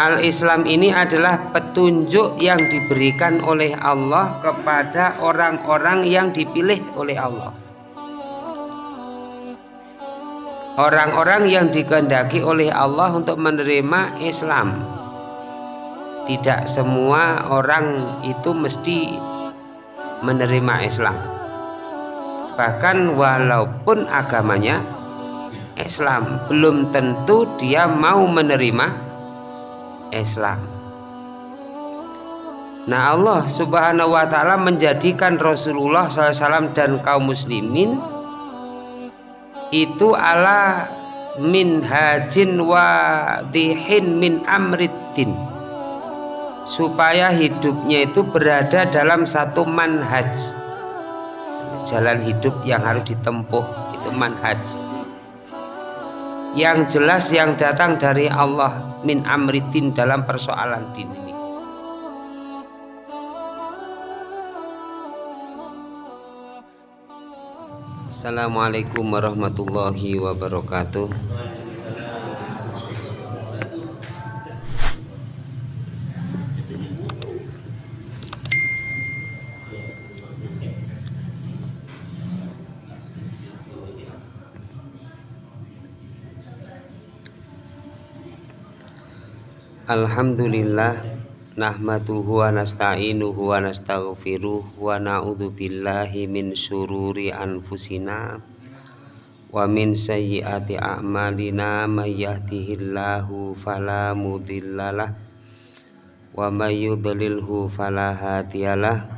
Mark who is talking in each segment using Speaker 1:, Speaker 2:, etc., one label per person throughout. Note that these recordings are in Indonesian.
Speaker 1: Al-Islam ini adalah petunjuk yang diberikan oleh Allah kepada orang-orang yang dipilih oleh Allah. Orang-orang yang dikehendaki oleh Allah untuk menerima Islam. Tidak semua orang itu mesti menerima Islam. Bahkan walaupun agamanya Islam, belum tentu dia mau menerima Islam. Nah Allah subhanahu wa ta'ala menjadikan Rasulullah SAW dan kaum muslimin itu ala min hajin wa dihin min amriddin. Supaya hidupnya itu berada dalam satu manhaj. Jalan hidup yang harus ditempuh itu manhaj yang jelas yang datang dari Allah min amritin dalam persoalan din ini. Assalamualaikum warahmatullahi wabarakatuh. Alhamdulillah nahmaduhu wa nasta'inuhu wa nastaghfiruh wa na'udzu billahi min syururi anfusina wa min sayyiati a'malina. May yahdihillahu fala mudhillalah wa may yudlilhu fala hadiyalah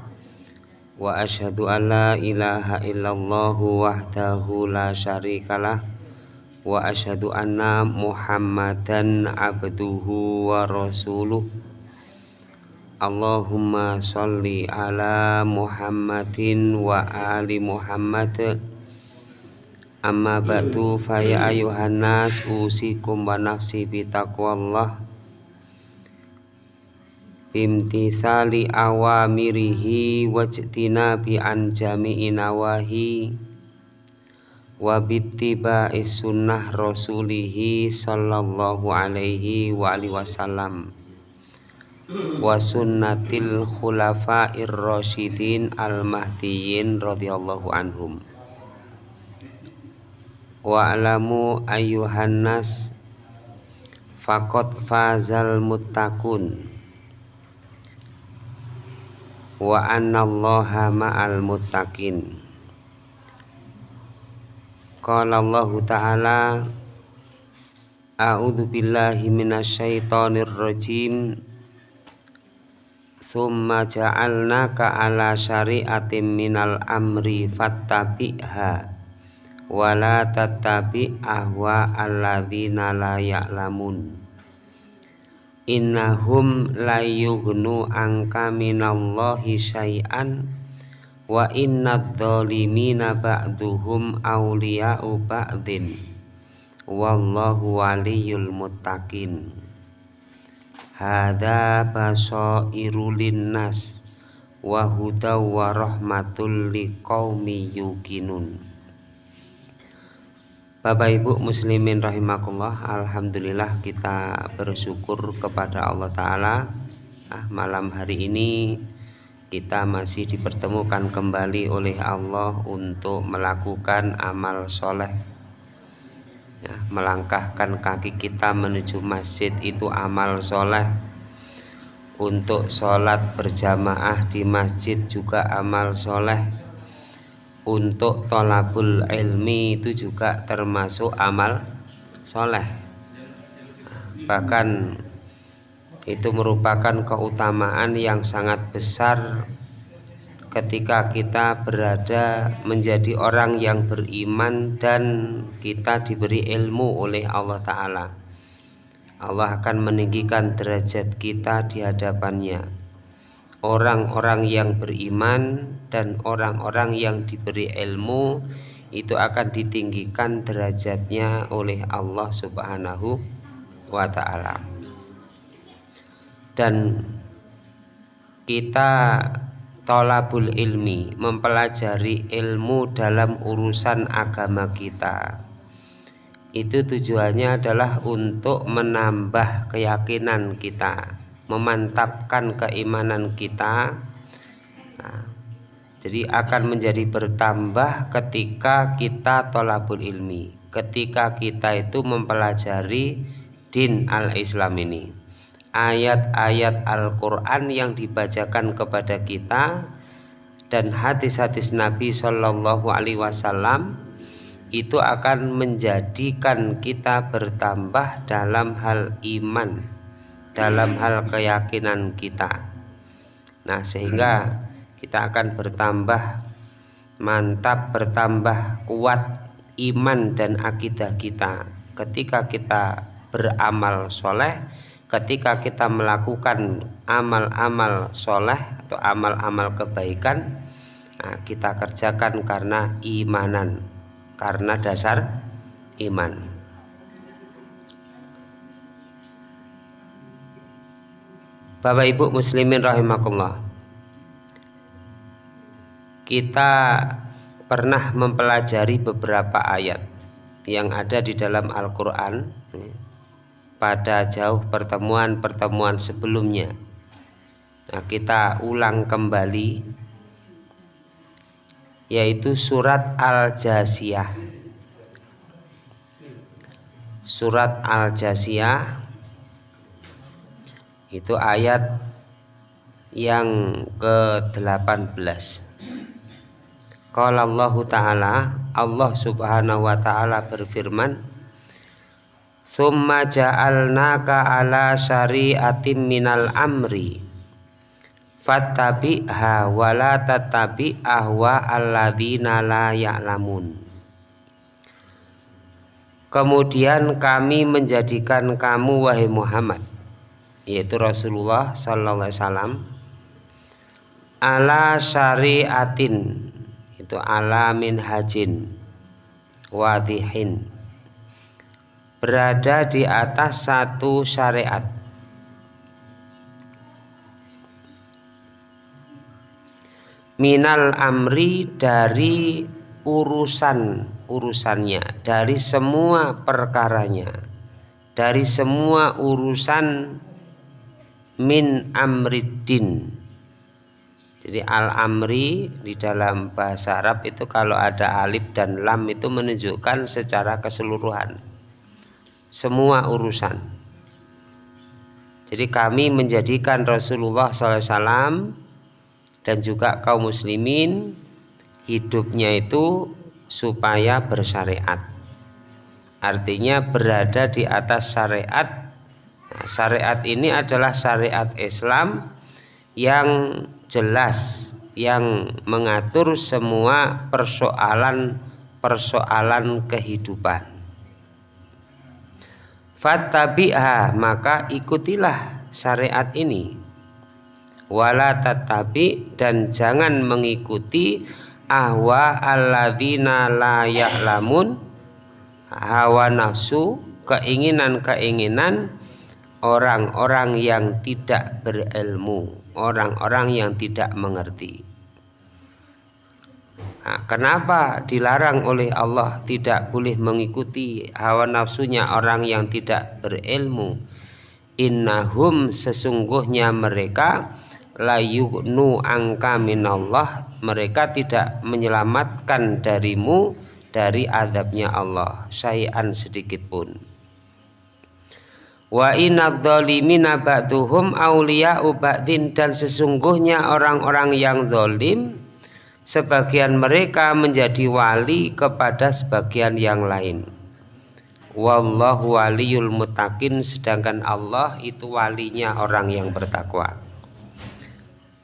Speaker 1: wa asyhadu an la ilaha illallah wahdahu la syarikalah wa asyhadu anna muhammadan abduhu wa rasuluh. Allahumma salli ala muhammadin wa ali muhammad. Amma ba'du faya ayuhan nas usikum wa nafsi bitaqwallah bimtisali awamirihi wajtina bi an jami'i nawahi wa bittiba'i sunnah rasulihi sallallahu alaihi wa alihi wasallam wa sunnatil khulafa'ir rasyidin al mahdiyyin radhiyallahu anhum. Wa alamu ayyuhan nas faqad fazal muttaqun wa anna allaha ma'al muttaqin Qala Allah Ta'ala A'udzu billahi minasyaitonir rajim Thumma ja'alnaka ala syari'atin minal amri fattabi'ha wa la tattabi' ahwa alladzina la ya'lamun. Innahum la yughnu anka minallahi syai'an wa innad dhalimina ba'duhum awliya'u ba'din. Wallahu waliyul muttaqin. Hadza basairu linnas wa hudaw wa rahmatul liqaumi yuqinun. Bapak Ibu muslimin rahimakumullah Alhamdulillah kita bersyukur kepada Allah Ta'ala. Nah, Malam hari ini kita masih dipertemukan kembali oleh Allah untuk melakukan amal soleh. Ya, melangkahkan kaki kita menuju masjid itu amal soleh. Untuk sholat berjamaah di masjid juga amal soleh. Untuk tolabul ilmi itu juga termasuk amal soleh. Bahkan itu merupakan keutamaan yang sangat besar ketika kita berada menjadi orang yang beriman dan kita diberi ilmu oleh Allah Ta'ala. Allah akan meninggikan derajat kita di hadapannya. Orang-orang yang beriman dan orang-orang yang diberi ilmu itu akan ditinggikan derajatnya oleh Allah Subhanahu wa Ta'ala dan kita tolabul ilmi mempelajari ilmu dalam urusan agama kita. Itu tujuannya adalah untuk menambah keyakinan kita memantapkan keimanan kita. Nah, jadi akan menjadi bertambah ketika kita tolabul ilmi ketika kita itu mempelajari din al-islam ini ayat-ayat Al-Quran yang dibacakan kepada kita dan hadis-hadis Nabi Shallallahu Alaihi Wasallam itu akan menjadikan kita bertambah dalam hal iman dalam hal keyakinan kita. Nah, sehingga kita akan bertambah mantap, bertambah kuat iman dan akidah kita ketika kita beramal soleh, ketika kita melakukan amal-amal soleh atau amal-amal kebaikan, nah, kita kerjakan karena imanan, karena dasar iman. Bapak Ibu muslimin rahimakumullah. Kita pernah mempelajari beberapa ayat yang ada di dalam Al-Qur'an ya, pada jauh pertemuan-pertemuan sebelumnya. Nah, kita ulang kembali yaitu surat Al-Jasiyah. Surat Al-Jasiyah itu ayat yang ke-18 Qala Allah Ta'ala Allah Subhanahu wa taala berfirman Summa ja'alnaka ala syari'atim minal amri. Fattabi'ha wa la tattabi' ahwa alladzina la ya'lamun. Kemudian kami menjadikan kamu wahai Muhammad yaitu Rasulullah sallallahu alaihi wasallam ala syariatin itu ala min hajin wadihin berada di atas satu syariat. Minal amri dari urusan urusannya dari semua perkaranya dari semua urusan min amriddin. Jadi al-amri di dalam bahasa Arab itu kalau ada alif dan lam itu menunjukkan secara keseluruhan semua urusan. Jadi kami menjadikan Rasulullah SAW dan juga kaum muslimin hidupnya itu supaya bersyariat. Artinya berada di atas syariat. Nah, syariat ini adalah syariat Islam yang jelas yang mengatur semua persoalan-persoalan kehidupan. Fattabi'ha maka ikutilah syariat ini. Wala tatabi dan jangan mengikuti ahwa alladzina la ya'lamun hawa nafsu keinginan-keinginan orang-orang yang tidak berilmu, orang-orang yang tidak mengerti. Nah, kenapa dilarang oleh Allah tidak boleh mengikuti hawa nafsunya orang yang tidak berilmu? Innahum sesungguhnya mereka layuknu angka minallah mereka tidak menyelamatkan darimu dari adabnya Allah syai'an sedikit pun Wa inadzalimina ba'duhum awliya'u ba'din dan sesungguhnya orang-orang yang zalim sebagian mereka menjadi wali kepada sebagian yang lain. Wallahu waliyul mutakin sedangkan Allah itu walinya orang yang bertakwa.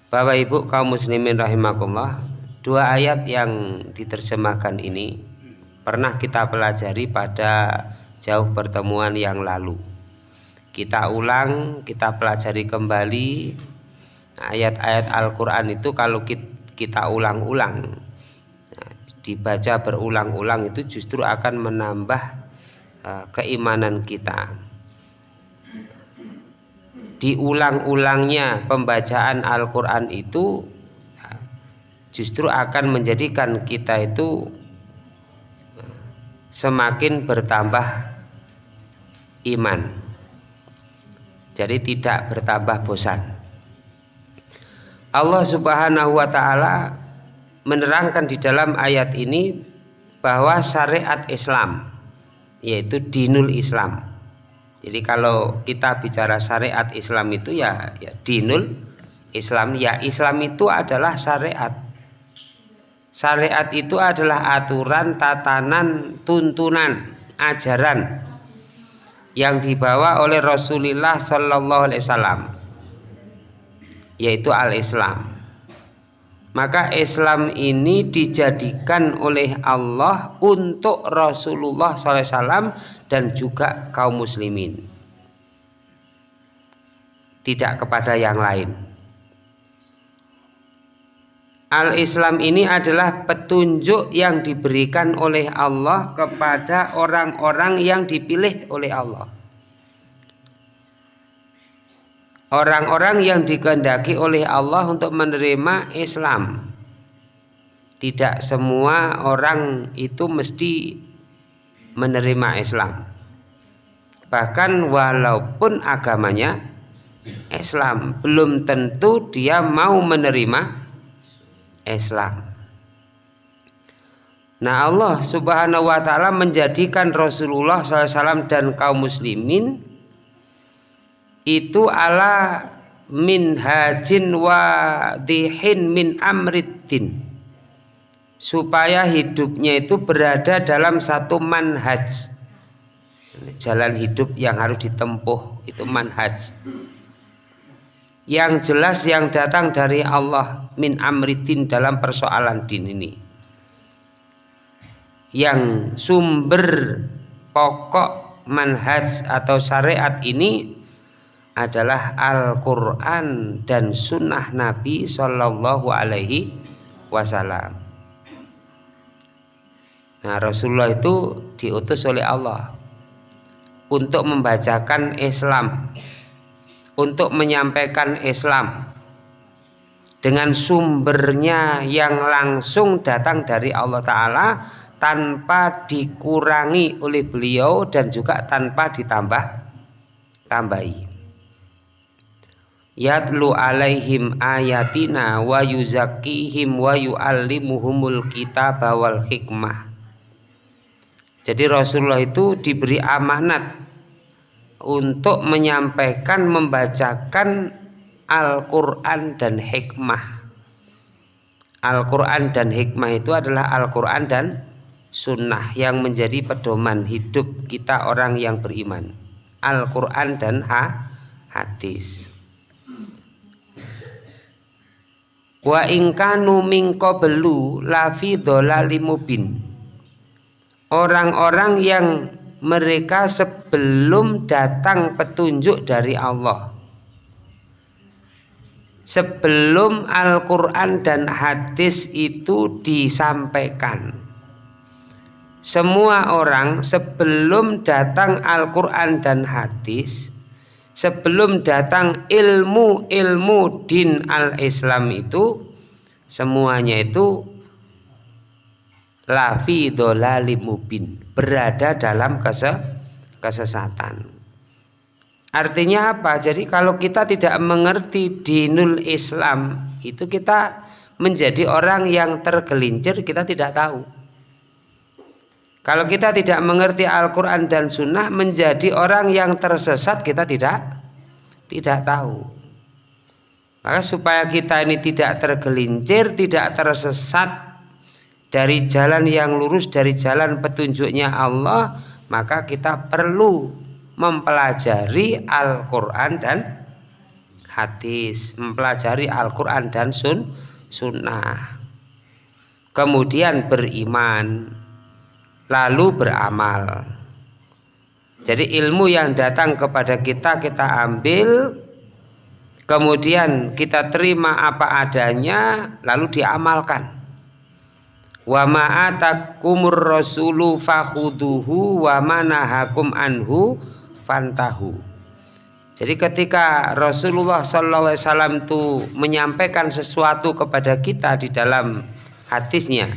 Speaker 1: Bapak Ibu kaum muslimin rahimakumullah, dua ayat yang diterjemahkan ini pernah kita pelajari pada jauh pertemuan yang lalu kita ulang kita pelajari kembali ayat-ayat Al-Quran itu kalau kita ulang-ulang nah, dibaca berulang-ulang itu justru akan menambah uh, keimanan kita diulang-ulangnya pembacaan Al-Quran itu justru akan menjadikan kita itu semakin bertambah iman. Jadi tidak bertambah bosan. Allah Subhanahu wa taala menerangkan di dalam ayat ini bahwa syariat Islam yaitu dinul Islam. Jadi kalau kita bicara syariat Islam itu ya, ya dinul Islam ya Islam itu adalah syariat. Syariat itu adalah aturan, tatanan, tuntunan, ajaran yang dibawa oleh Rasulullah Shallallahu Alaihi Wasallam, yaitu al-Islam. Maka Islam ini dijadikan oleh Allah untuk Rasulullah SAW dan juga kaum muslimin. Tidak kepada yang lain. Al-Islam ini adalah petunjuk yang diberikan oleh Allah kepada orang-orang yang dipilih oleh Allah. Orang-orang yang dikehendaki oleh Allah untuk menerima Islam. Tidak semua orang itu mesti menerima Islam. Bahkan walaupun agamanya Islam, belum tentu dia mau menerima Islam. Nah Allah subhanahu wa ta'ala menjadikan Rasulullah SAW dan kaum muslimin itu ala wa dihin min amriddin. Supaya hidupnya itu berada dalam satu manhaj. Jalan hidup yang harus ditempuh itu manhaj. Yang jelas yang datang dari Allah min amriddin dalam persoalan din ini. Yang sumber pokok manhaj atau syariat ini adalah Al-Quran dan Sunnah Nabi Shallallahu Alaihi Wasallam. Nah Rasulullah itu diutus oleh Allah untuk membacakan Islam, untuk menyampaikan Islam dengan sumbernya yang langsung datang dari Allah Ta'ala tanpa dikurangi oleh beliau dan juga tanpa ditambah tambahi yatlu alaihim ayatina wa yuzakkihim wa yuallimuhumul kitaba wal hikmah. Jadi Rasulullah itu diberi amanat untuk menyampaikan membacakan Al-Quran dan hikmah. Al-Quran dan hikmah itu adalah Al-Quran dan sunnah yang menjadi pedoman hidup kita orang yang beriman. Al-Quran dan ha hadis wa ingkanu mingko belu lafi dolalimubin orang-orang yang mereka sebelum datang petunjuk dari Allah. Sebelum Al-Quran dan hadis itu disampaikan. Semua orang sebelum datang Al-Quran dan hadis sebelum datang ilmu-ilmu din al-Islam itu semuanya itu lafi mubin berada dalam kese kesesatan. Artinya apa? Jadi kalau kita tidak mengerti dinul Islam itu kita menjadi orang yang tergelincir kita tidak tahu kalau kita tidak mengerti Al-Quran dan Sunnah menjadi orang yang tersesat kita tidak tidak tahu. Maka supaya kita ini tidak tergelincir, tidak tersesat dari jalan yang lurus, dari jalan petunjuknya Allah, maka kita perlu mempelajari Al-Quran dan hadis, mempelajari Al-Quran dan sun, sunnah. Kemudian beriman, lalu beramal. Jadi ilmu yang datang kepada kita kita ambil kemudian kita terima apa adanya lalu diamalkan. Wa ma'atakumur rasulu fakhuduhu wa manahakum anhu fantahu. Jadi ketika Rasulullah Wasallam itu menyampaikan sesuatu kepada kita di dalam hadisnya,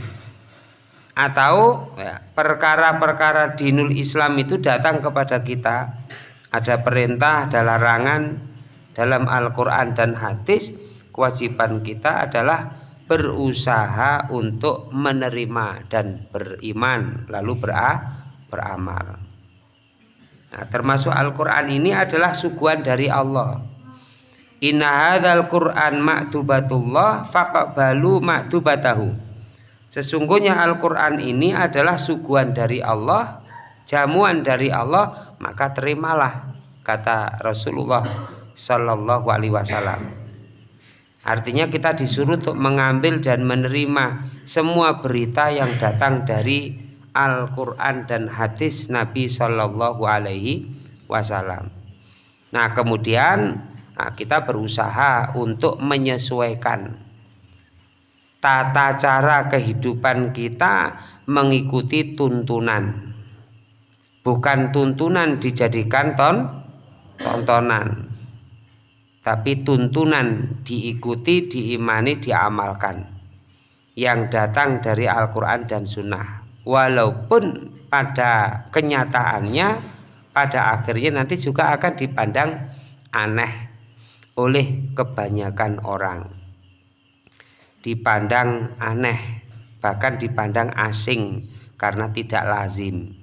Speaker 1: atau ya, perkara-perkara dinul Islam itu datang kepada kita. Ada perintah, ada larangan dalam Al-Quran dan hadis. Kewajiban kita adalah berusaha untuk menerima dan beriman lalu beramal. Nah, termasuk Al-Quran ini adalah suguhan dari Allah. Inna hadzal Qur'an ma'tubatullah faqbalu ma'tubatahu Sesungguhnya Al-Quran ini adalah suguhan dari Allah, jamuan dari Allah, maka terimalah kata Rasulullah Shallallahu Alaihi Wasallam. Artinya kita disuruh untuk mengambil dan menerima semua berita yang datang dari Al-Quran dan hadis Nabi Shallallahu Alaihi Wasallam. Nah kemudian nah, kita berusaha untuk menyesuaikan tata cara kehidupan kita mengikuti tuntunan. Bukan tuntunan dijadikan ton tontonan tapi tuntunan diikuti diimani diamalkan yang datang dari Al-Quran dan Sunnah. Walaupun pada kenyataannya pada akhirnya nanti juga akan dipandang aneh oleh kebanyakan orang dipandang aneh bahkan dipandang asing karena tidak lazim.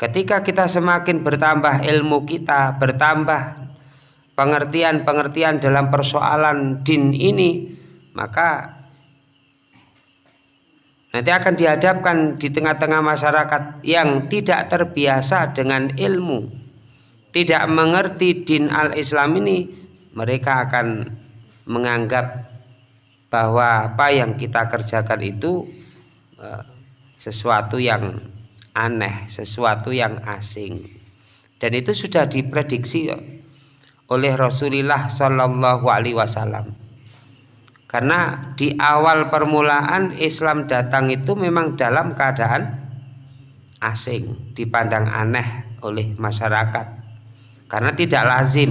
Speaker 1: Ketika kita semakin bertambah ilmu kita bertambah pengertian-pengertian dalam persoalan din ini maka nanti akan dihadapkan di tengah-tengah masyarakat yang tidak terbiasa dengan ilmu tidak mengerti din al-Islam ini mereka akan menganggap bahwa apa yang kita kerjakan itu uh, sesuatu yang aneh, sesuatu yang asing. Dan itu sudah diprediksi oleh Rasulullah Shallallahu Alaihi Wasallam. Karena di awal permulaan Islam datang itu memang dalam keadaan asing, dipandang aneh oleh masyarakat. Karena tidak lazim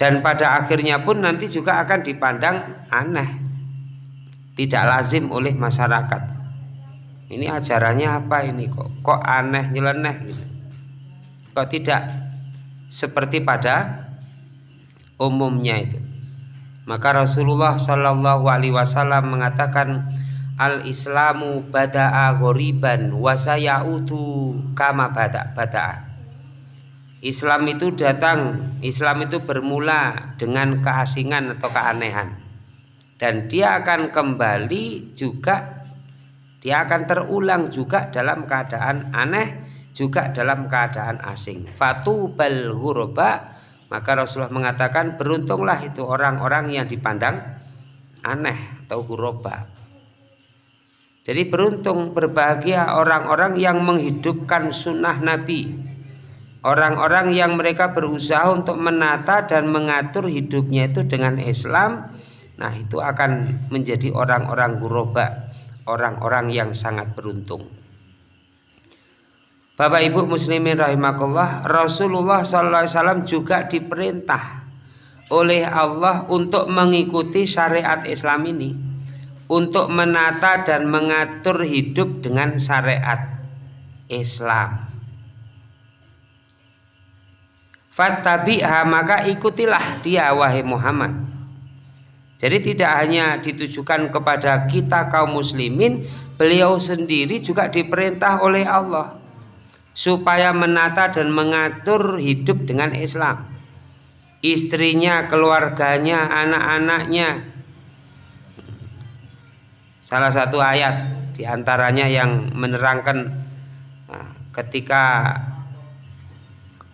Speaker 1: dan pada akhirnya pun nanti juga akan dipandang aneh. Tidak lazim oleh masyarakat. Ini ajarannya apa ini? Kok kok aneh nyeleneh gitu. Kok tidak seperti pada umumnya itu. Maka Rasulullah Shallallahu Alaihi Wasallam mengatakan al Islamu bada'a goriban wasayautu kama bada bada'a Islam itu datang, Islam itu bermula dengan keasingan atau keanehan. Dan dia akan kembali juga dia akan terulang juga dalam keadaan aneh juga dalam keadaan asing. Fatu bal huroba maka Rasulullah mengatakan beruntunglah itu orang-orang yang dipandang aneh atau huroba. Jadi beruntung berbahagia orang-orang yang menghidupkan sunnah Nabi orang-orang yang mereka berusaha untuk menata dan mengatur hidupnya itu dengan Islam nah itu akan menjadi orang-orang guroba orang-orang yang sangat beruntung. Bapak Ibu muslimin rahimakumullah Rasulullah SAW juga diperintah oleh Allah untuk mengikuti syariat Islam ini untuk menata dan mengatur hidup dengan syariat Islam Fattabi'ha maka ikutilah dia wahai Muhammad. Jadi tidak hanya ditujukan kepada kita kaum muslimin, beliau sendiri juga diperintah oleh Allah supaya menata dan mengatur hidup dengan Islam. Istrinya, keluarganya, anak-anaknya. Salah satu ayat di antaranya yang menerangkan nah, ketika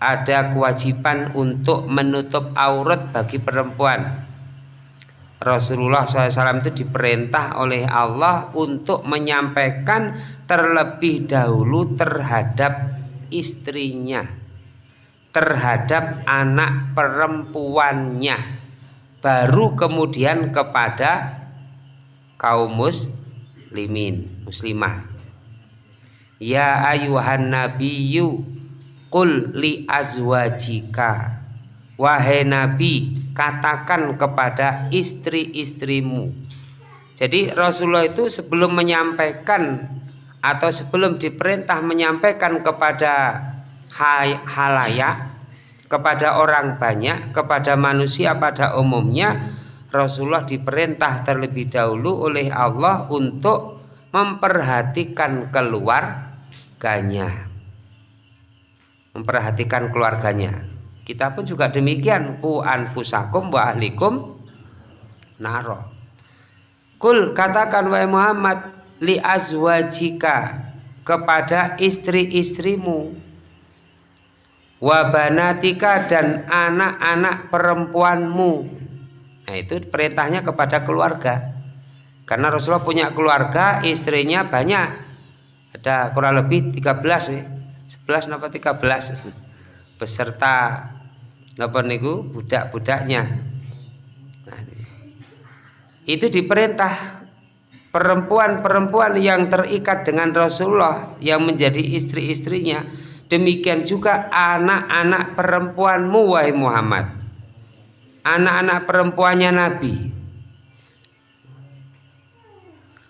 Speaker 1: ada kewajiban untuk menutup aurat bagi perempuan. Rasulullah SAW itu diperintah oleh Allah untuk menyampaikan terlebih dahulu terhadap istrinya, terhadap anak perempuannya, baru kemudian kepada kaum muslimin, muslimah. Ya ayuhan nabiyyu Qul li azwajika Wahai Nabi katakan kepada istri-istrimu Jadi Rasulullah itu sebelum menyampaikan atau sebelum diperintah menyampaikan kepada halayak, kepada orang banyak, kepada manusia pada umumnya, Rasulullah diperintah terlebih dahulu oleh Allah untuk memperhatikan keluarganya. Memperhatikan keluarganya. Kita pun juga demikian, ku anfusakum wa ahlikum naro. Kul katakan wahai Muhammad li azwajika kepada istri-istrimu wabanatika dan anak-anak perempuanmu. Nah itu perintahnya kepada keluarga. Karena Rasulullah punya keluarga istrinya banyak. Ada kurang lebih 13 ya 11 napa 13 beserta napa niku? Budak-budaknya. Itu diperintah perempuan-perempuan yang terikat dengan Rasulullah yang menjadi istri-istrinya. Demikian juga anak-anak perempuanmu wahai Muhammad. Anak-anak perempuannya Nabi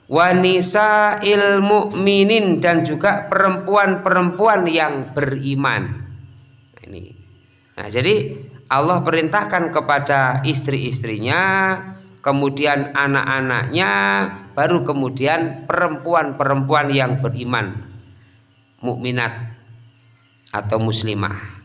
Speaker 1: wanisa ilmu minin dan juga perempuan-perempuan yang beriman. Ini. Nah jadi Allah perintahkan kepada istri-istrinya kemudian anak-anaknya, baru kemudian perempuan-perempuan yang beriman, mukminat atau muslimah.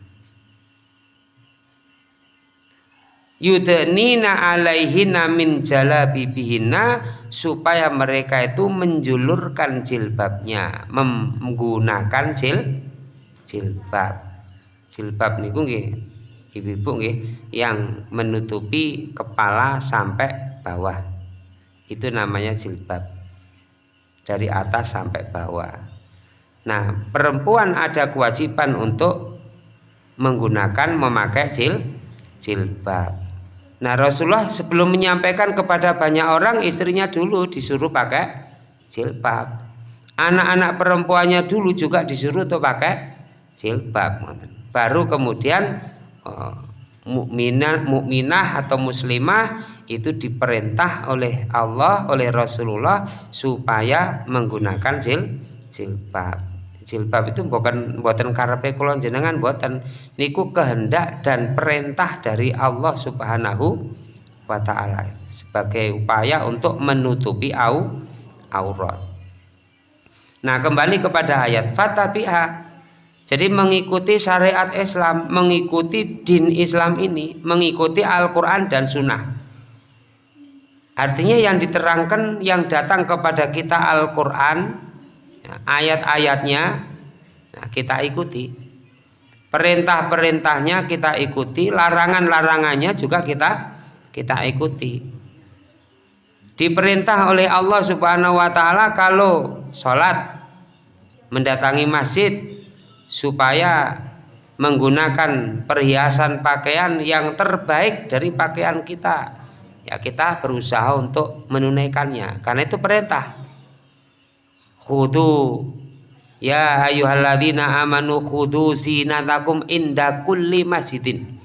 Speaker 1: Yudnina alaihina min jalabibihinna supaya mereka itu menjulurkan jilbabnya, menggunakan jil jilbab. Jilbab niku nggih ibu-ibu nggih yang menutupi kepala sampai bawah. Itu namanya jilbab. Dari atas sampai bawah. Nah perempuan ada kewajiban untuk menggunakan memakai jil jilbab nah Rasulullah sebelum menyampaikan kepada banyak orang istrinya dulu disuruh pakai jilbab. Anak-anak perempuannya dulu juga disuruh untuk pakai jilbab baru kemudian oh, mukminah mukminah atau muslimah itu diperintah oleh Allah oleh Rasulullah supaya menggunakan jil jilbab jilbab itu bukan buatan karepe kula jenengan buatan niku kehendak dan perintah dari Allah Subhanahu wa taala sebagai upaya untuk menutupi au aurat. Nah, kembali kepada ayat fatabiha jadi mengikuti syariat Islam, mengikuti din Islam ini, mengikuti Al-Quran dan Sunnah. Artinya yang diterangkan yang datang kepada kita Al-Quran ayat-ayatnya nah, kita ikuti. Perintah-perintahnya kita ikuti larangan-larangannya juga kita kita ikuti. Diperintah oleh Allah Subhanahu Wa Taala kalau sholat mendatangi masjid supaya menggunakan perhiasan pakaian yang terbaik dari pakaian kita. Ya kita berusaha untuk menunaikannya karena itu perintah khudu. Ya ayyuhalladzina amanu khudu zinatakum inda kulli masjidin.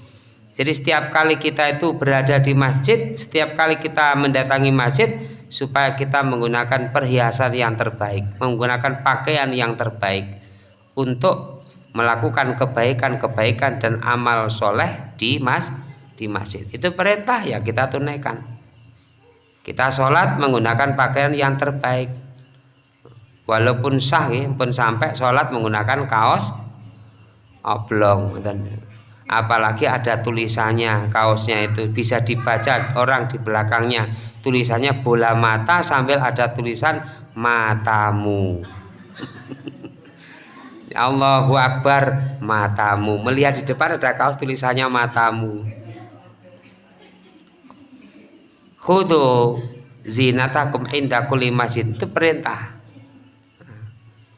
Speaker 1: Jadi setiap kali kita itu berada di masjid setiap kali kita mendatangi masjid supaya kita menggunakan perhiasan yang terbaik menggunakan pakaian yang terbaik untuk melakukan kebaikan-kebaikan dan amal soleh di masjid di masjid. Itu perintah ya kita tunaikan. Kita sholat menggunakan pakaian yang terbaik walaupun sah ya, pun sampai sholat menggunakan kaos oblong dan apalagi ada tulisannya kaosnya itu bisa dibaca orang di belakangnya. Tulisannya bola mata sambil ada tulisan matamu. Allahu Akbar matamu. Melihat di depan ada kaos tulisannya matamu. Khudu zinatakum inda kulli masjid. Itu perintah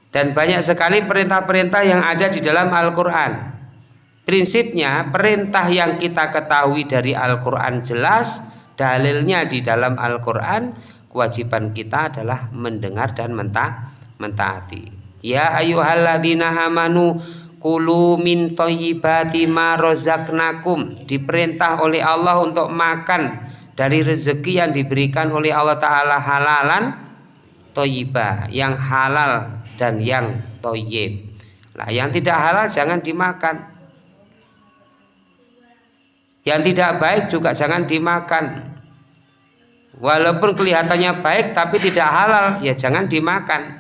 Speaker 1: dan banyak sekali perintah-perintah yang ada di dalam Al-Quran. Prinsipnya perintah yang kita ketahui dari Al-Quran jelas dalilnya di dalam Al-Quran kewajiban kita adalah mendengar dan mentah mentaati. Ya ayuhalladzina amanu kulu min toyibati ma rozaknakum diperintah oleh Allah untuk makan dari rezeki yang diberikan oleh Allah Ta'ala halalan toyibah yang halal dan yang toyib. Nah yang tidak halal jangan dimakan. Yang tidak baik juga jangan dimakan. Walaupun kelihatannya baik tapi tidak halal ya jangan dimakan.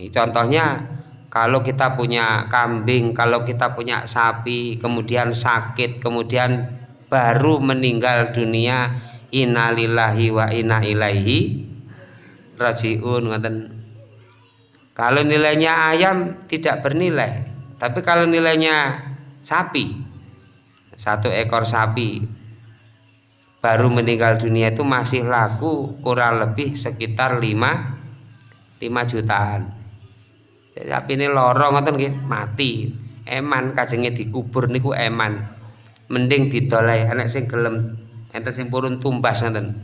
Speaker 1: Ini contohnya kalau kita punya kambing, kalau kita punya sapi, kemudian sakit, kemudian baru meninggal dunia, innalillahi wa inna ilaihi rajiun Kalau nilainya ayam tidak bernilai, tapi kalau nilainya sapi, satu ekor sapi baru meninggal dunia itu masih laku kurang lebih sekitar 5 5 jutaan. Tapi ini lorong ngoten nggih mati. Eman kajenge dikubur niku eman. Mending didolai anak sing gelem enten sing purun tumbas ngoten.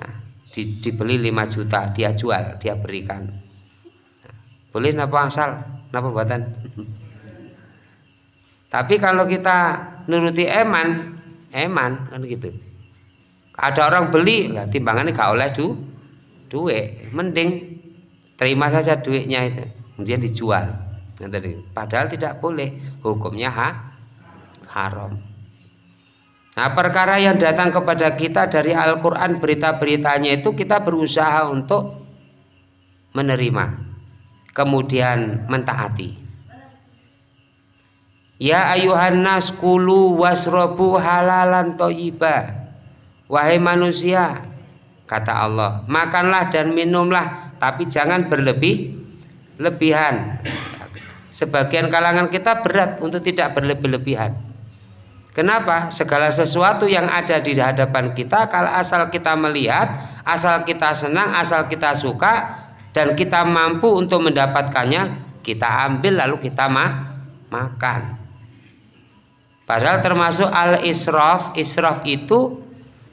Speaker 1: Nah, di, dibeli 5 juta dia jual dia berikan boleh napa asal napa buatan? Tapi kalau kita nuruti eman eman kan gitu. Ada orang beli lah timbangannya gak oleh du duit. Mending terima saja duitnya itu kemudian dijual. Padahal tidak boleh. Hukumnya ha, haram. Nah perkara yang datang kepada kita dari Al-Quran berita-beritanya itu kita berusaha untuk menerima kemudian mentaati. Ya ayuhan nas kulu wasrobu halalan toyiba. Wahai manusia Kata Allah Makanlah dan minumlah Tapi jangan berlebih lebihan. Sebagian kalangan kita berat untuk tidak berlebih-lebihan. Kenapa? Segala sesuatu yang ada di hadapan kita kalau asal kita melihat asal kita senang asal kita suka dan kita mampu untuk mendapatkannya kita ambil lalu kita ma makan padahal termasuk al israf israf itu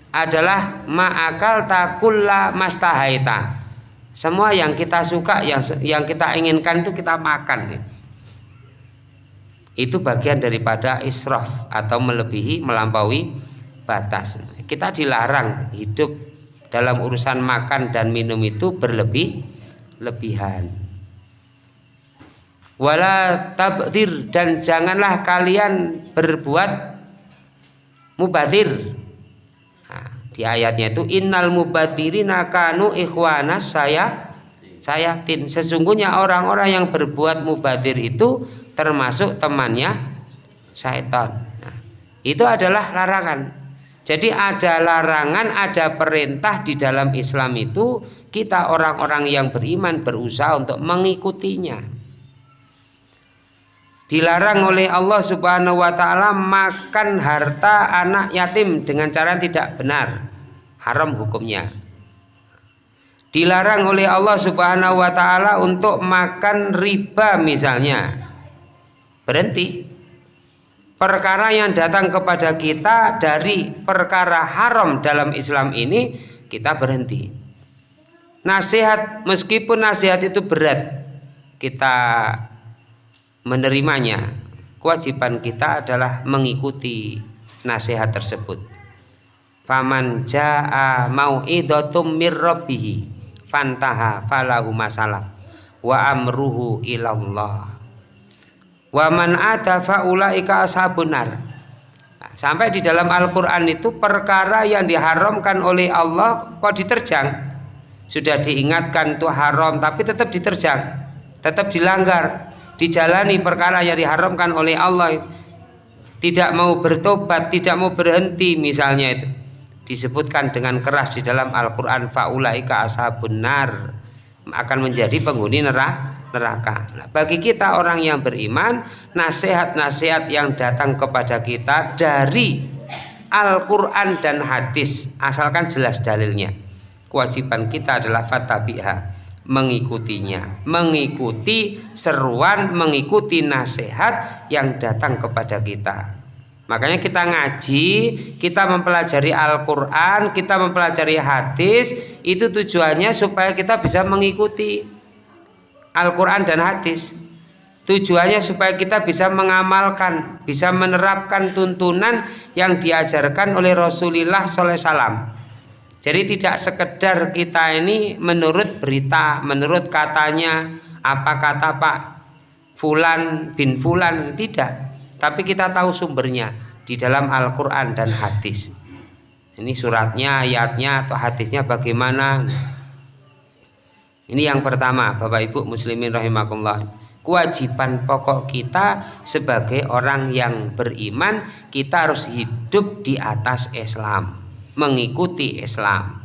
Speaker 1: adalah ma'akal takulla mastahaita semua yang kita suka, yang yang kita inginkan itu kita makan. Itu bagian daripada israf atau melebihi, melampaui batas. Kita dilarang hidup dalam urusan makan dan minum itu berlebih lebihan. Wala tabdir dan janganlah kalian berbuat mubadir. Di ayatnya itu innal mubadirina kanu ikhwana saya saya tin sesungguhnya orang-orang yang berbuat mubadir itu termasuk temannya syaitan. Nah, itu adalah larangan. Jadi ada larangan ada perintah di dalam Islam itu kita orang-orang yang beriman berusaha untuk mengikutinya. Dilarang oleh Allah Subhanahu wa taala makan harta anak yatim dengan cara yang tidak benar. Haram hukumnya. Dilarang oleh Allah subhanahu wa ta'ala untuk makan riba misalnya. Berhenti. Perkara yang datang kepada kita dari perkara haram dalam Islam ini kita berhenti nasihat meskipun nasihat itu berat kita menerimanya. Kewajiban kita adalah mengikuti nasihat tersebut. Faman jaa mau'idatum mir rabbih fantaha falahu masalah wa amruhu ilallah. Wa man ata faulaika ashabun nar. Nah, sampai di dalam Al-Qur'an itu perkara yang diharamkan oleh Allah kok diterjang sudah diingatkan itu haram tapi tetap diterjang tetap dilanggar dijalani perkara yang diharamkan oleh Allah. Tidak mau bertobat tidak mau berhenti misalnya itu. Disebutkan dengan keras di dalam Al-Quran faulaika ashabun nar. Akan menjadi penghuni neraka. Nah, bagi kita orang yang beriman nasihat-nasihat yang datang kepada kita dari Al-Quran dan hadis asalkan jelas dalilnya kewajiban kita adalah fatabiha mengikutinya mengikuti seruan mengikuti nasihat yang datang kepada kita Makanya kita ngaji, kita mempelajari Al-Quran, kita mempelajari hadis, itu tujuannya supaya kita bisa mengikuti Al-Quran dan hadis. tujuannya supaya kita bisa mengamalkan bisa menerapkan tuntunan yang diajarkan oleh Rasulullah SAW jadi tidak sekedar kita ini menurut berita, menurut katanya, apa kata Pak Fulan bin Fulan, tidak. Tapi kita tahu sumbernya di dalam Al-Quran dan hadis. Ini suratnya, ayatnya, atau hadisnya bagaimana. Ini yang pertama, Bapak Ibu Muslimin rahimakumullah. Kewajiban pokok kita sebagai orang yang beriman, kita harus hidup di atas Islam mengikuti Islam.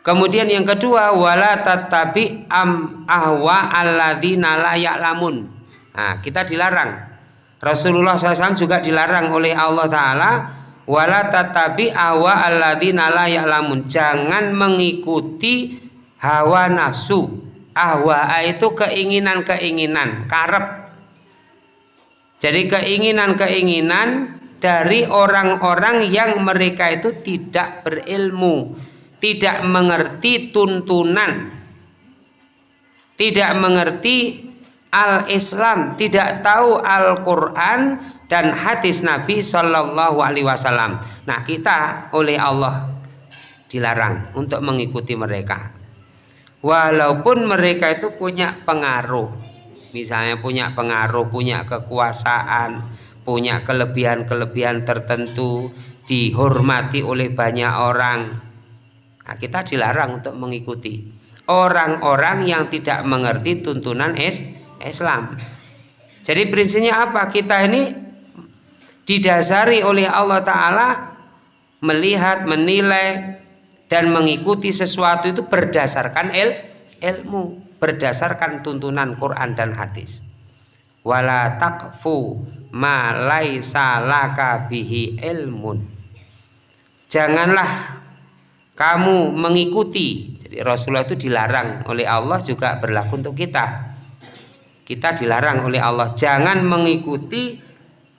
Speaker 1: Kemudian yang kedua wala tatabi am ahwa alladzina la ya'lamun. Nah, kita dilarang. Rasulullah SAW juga dilarang oleh Allah Ta'ala wala tatabi ahwa alladzina la ya'lamun. Jangan mengikuti hawa nafsu. Ahwa itu keinginan-keinginan, karep. Jadi keinginan-keinginan dari orang-orang yang mereka itu tidak berilmu, tidak mengerti tuntunan, tidak mengerti al-Islam, tidak tahu Al-Quran dan hadis Nabi Shallallahu Alaihi Wasallam. Nah kita oleh Allah dilarang untuk mengikuti mereka, walaupun mereka itu punya pengaruh, misalnya punya pengaruh, punya kekuasaan, punya kelebihan-kelebihan tertentu dihormati oleh banyak orang. Nah, kita dilarang untuk mengikuti. Orang-orang yang tidak mengerti tuntunan es Islam. Jadi prinsipnya apa? Kita ini didasari oleh Allah Ta'ala melihat, menilai dan mengikuti sesuatu itu berdasarkan il, ilmu berdasarkan tuntunan Quran dan hadis wala takfu ma laisa laka bihi ilmun. Janganlah kamu mengikuti. Jadi Rasulullah itu dilarang oleh Allah juga berlaku untuk kita. Kita dilarang oleh Allah. Jangan mengikuti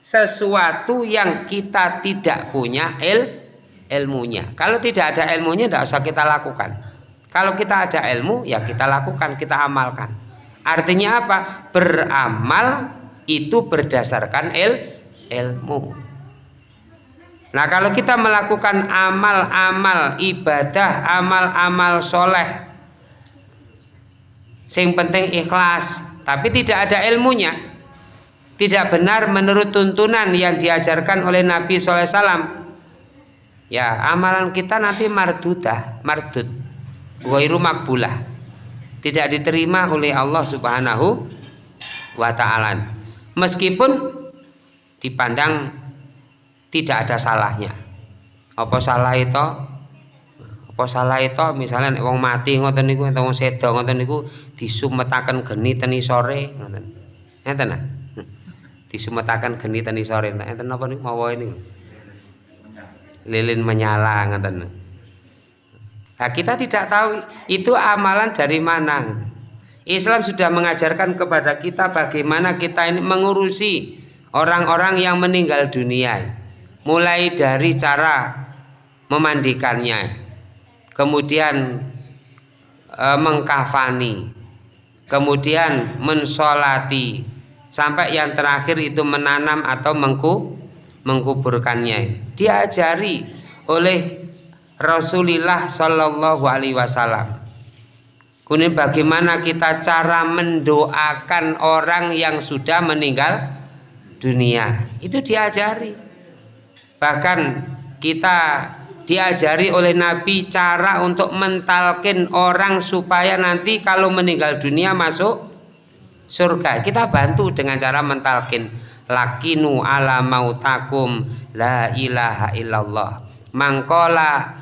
Speaker 1: sesuatu yang kita tidak punya il ilmunya. Kalau tidak ada ilmunya tidak usah kita lakukan. Kalau kita ada ilmu ya kita lakukan kita amalkan artinya apa beramal itu berdasarkan il, ilmu. Nah kalau kita melakukan amal-amal ibadah, amal-amal soleh, yang penting ikhlas, tapi tidak ada ilmunya, tidak benar menurut tuntunan yang diajarkan oleh Nabi SAW. Ya amalan kita nanti mardudah, mardud, wairu makbulah, tidak diterima oleh Allah Subhanahu wa Ta'ala. Meskipun dipandang tidak ada salahnya. Apa salah itu? Apa salah itu? Misalnya wong mati ngoten niku atau wong sedo ngoten niku disumetaken geni teni sore ngoten. Enten nah? Disumetaken geni teni sore enten apa niku mawa ini? Lilin menyala ngoten nah kita tidak tahu itu amalan dari mana. Islam sudah mengajarkan kepada kita bagaimana kita ini mengurusi orang-orang yang meninggal dunia. Mulai dari cara memandikannya kemudian e, mengkafani kemudian mensolati sampai yang terakhir itu menanam atau mengku, mengkuburkannya. Diajari oleh Rasulullah Shallallahu Alaihi Wasallam Kemudian bagaimana kita cara mendoakan orang yang sudah meninggal dunia itu diajari. Bahkan kita diajari oleh Nabi cara untuk mentalkin orang supaya nanti kalau meninggal dunia masuk surga. Kita bantu dengan cara mentalkin lakinu ala mautakum la ilaha illallah. Mangkola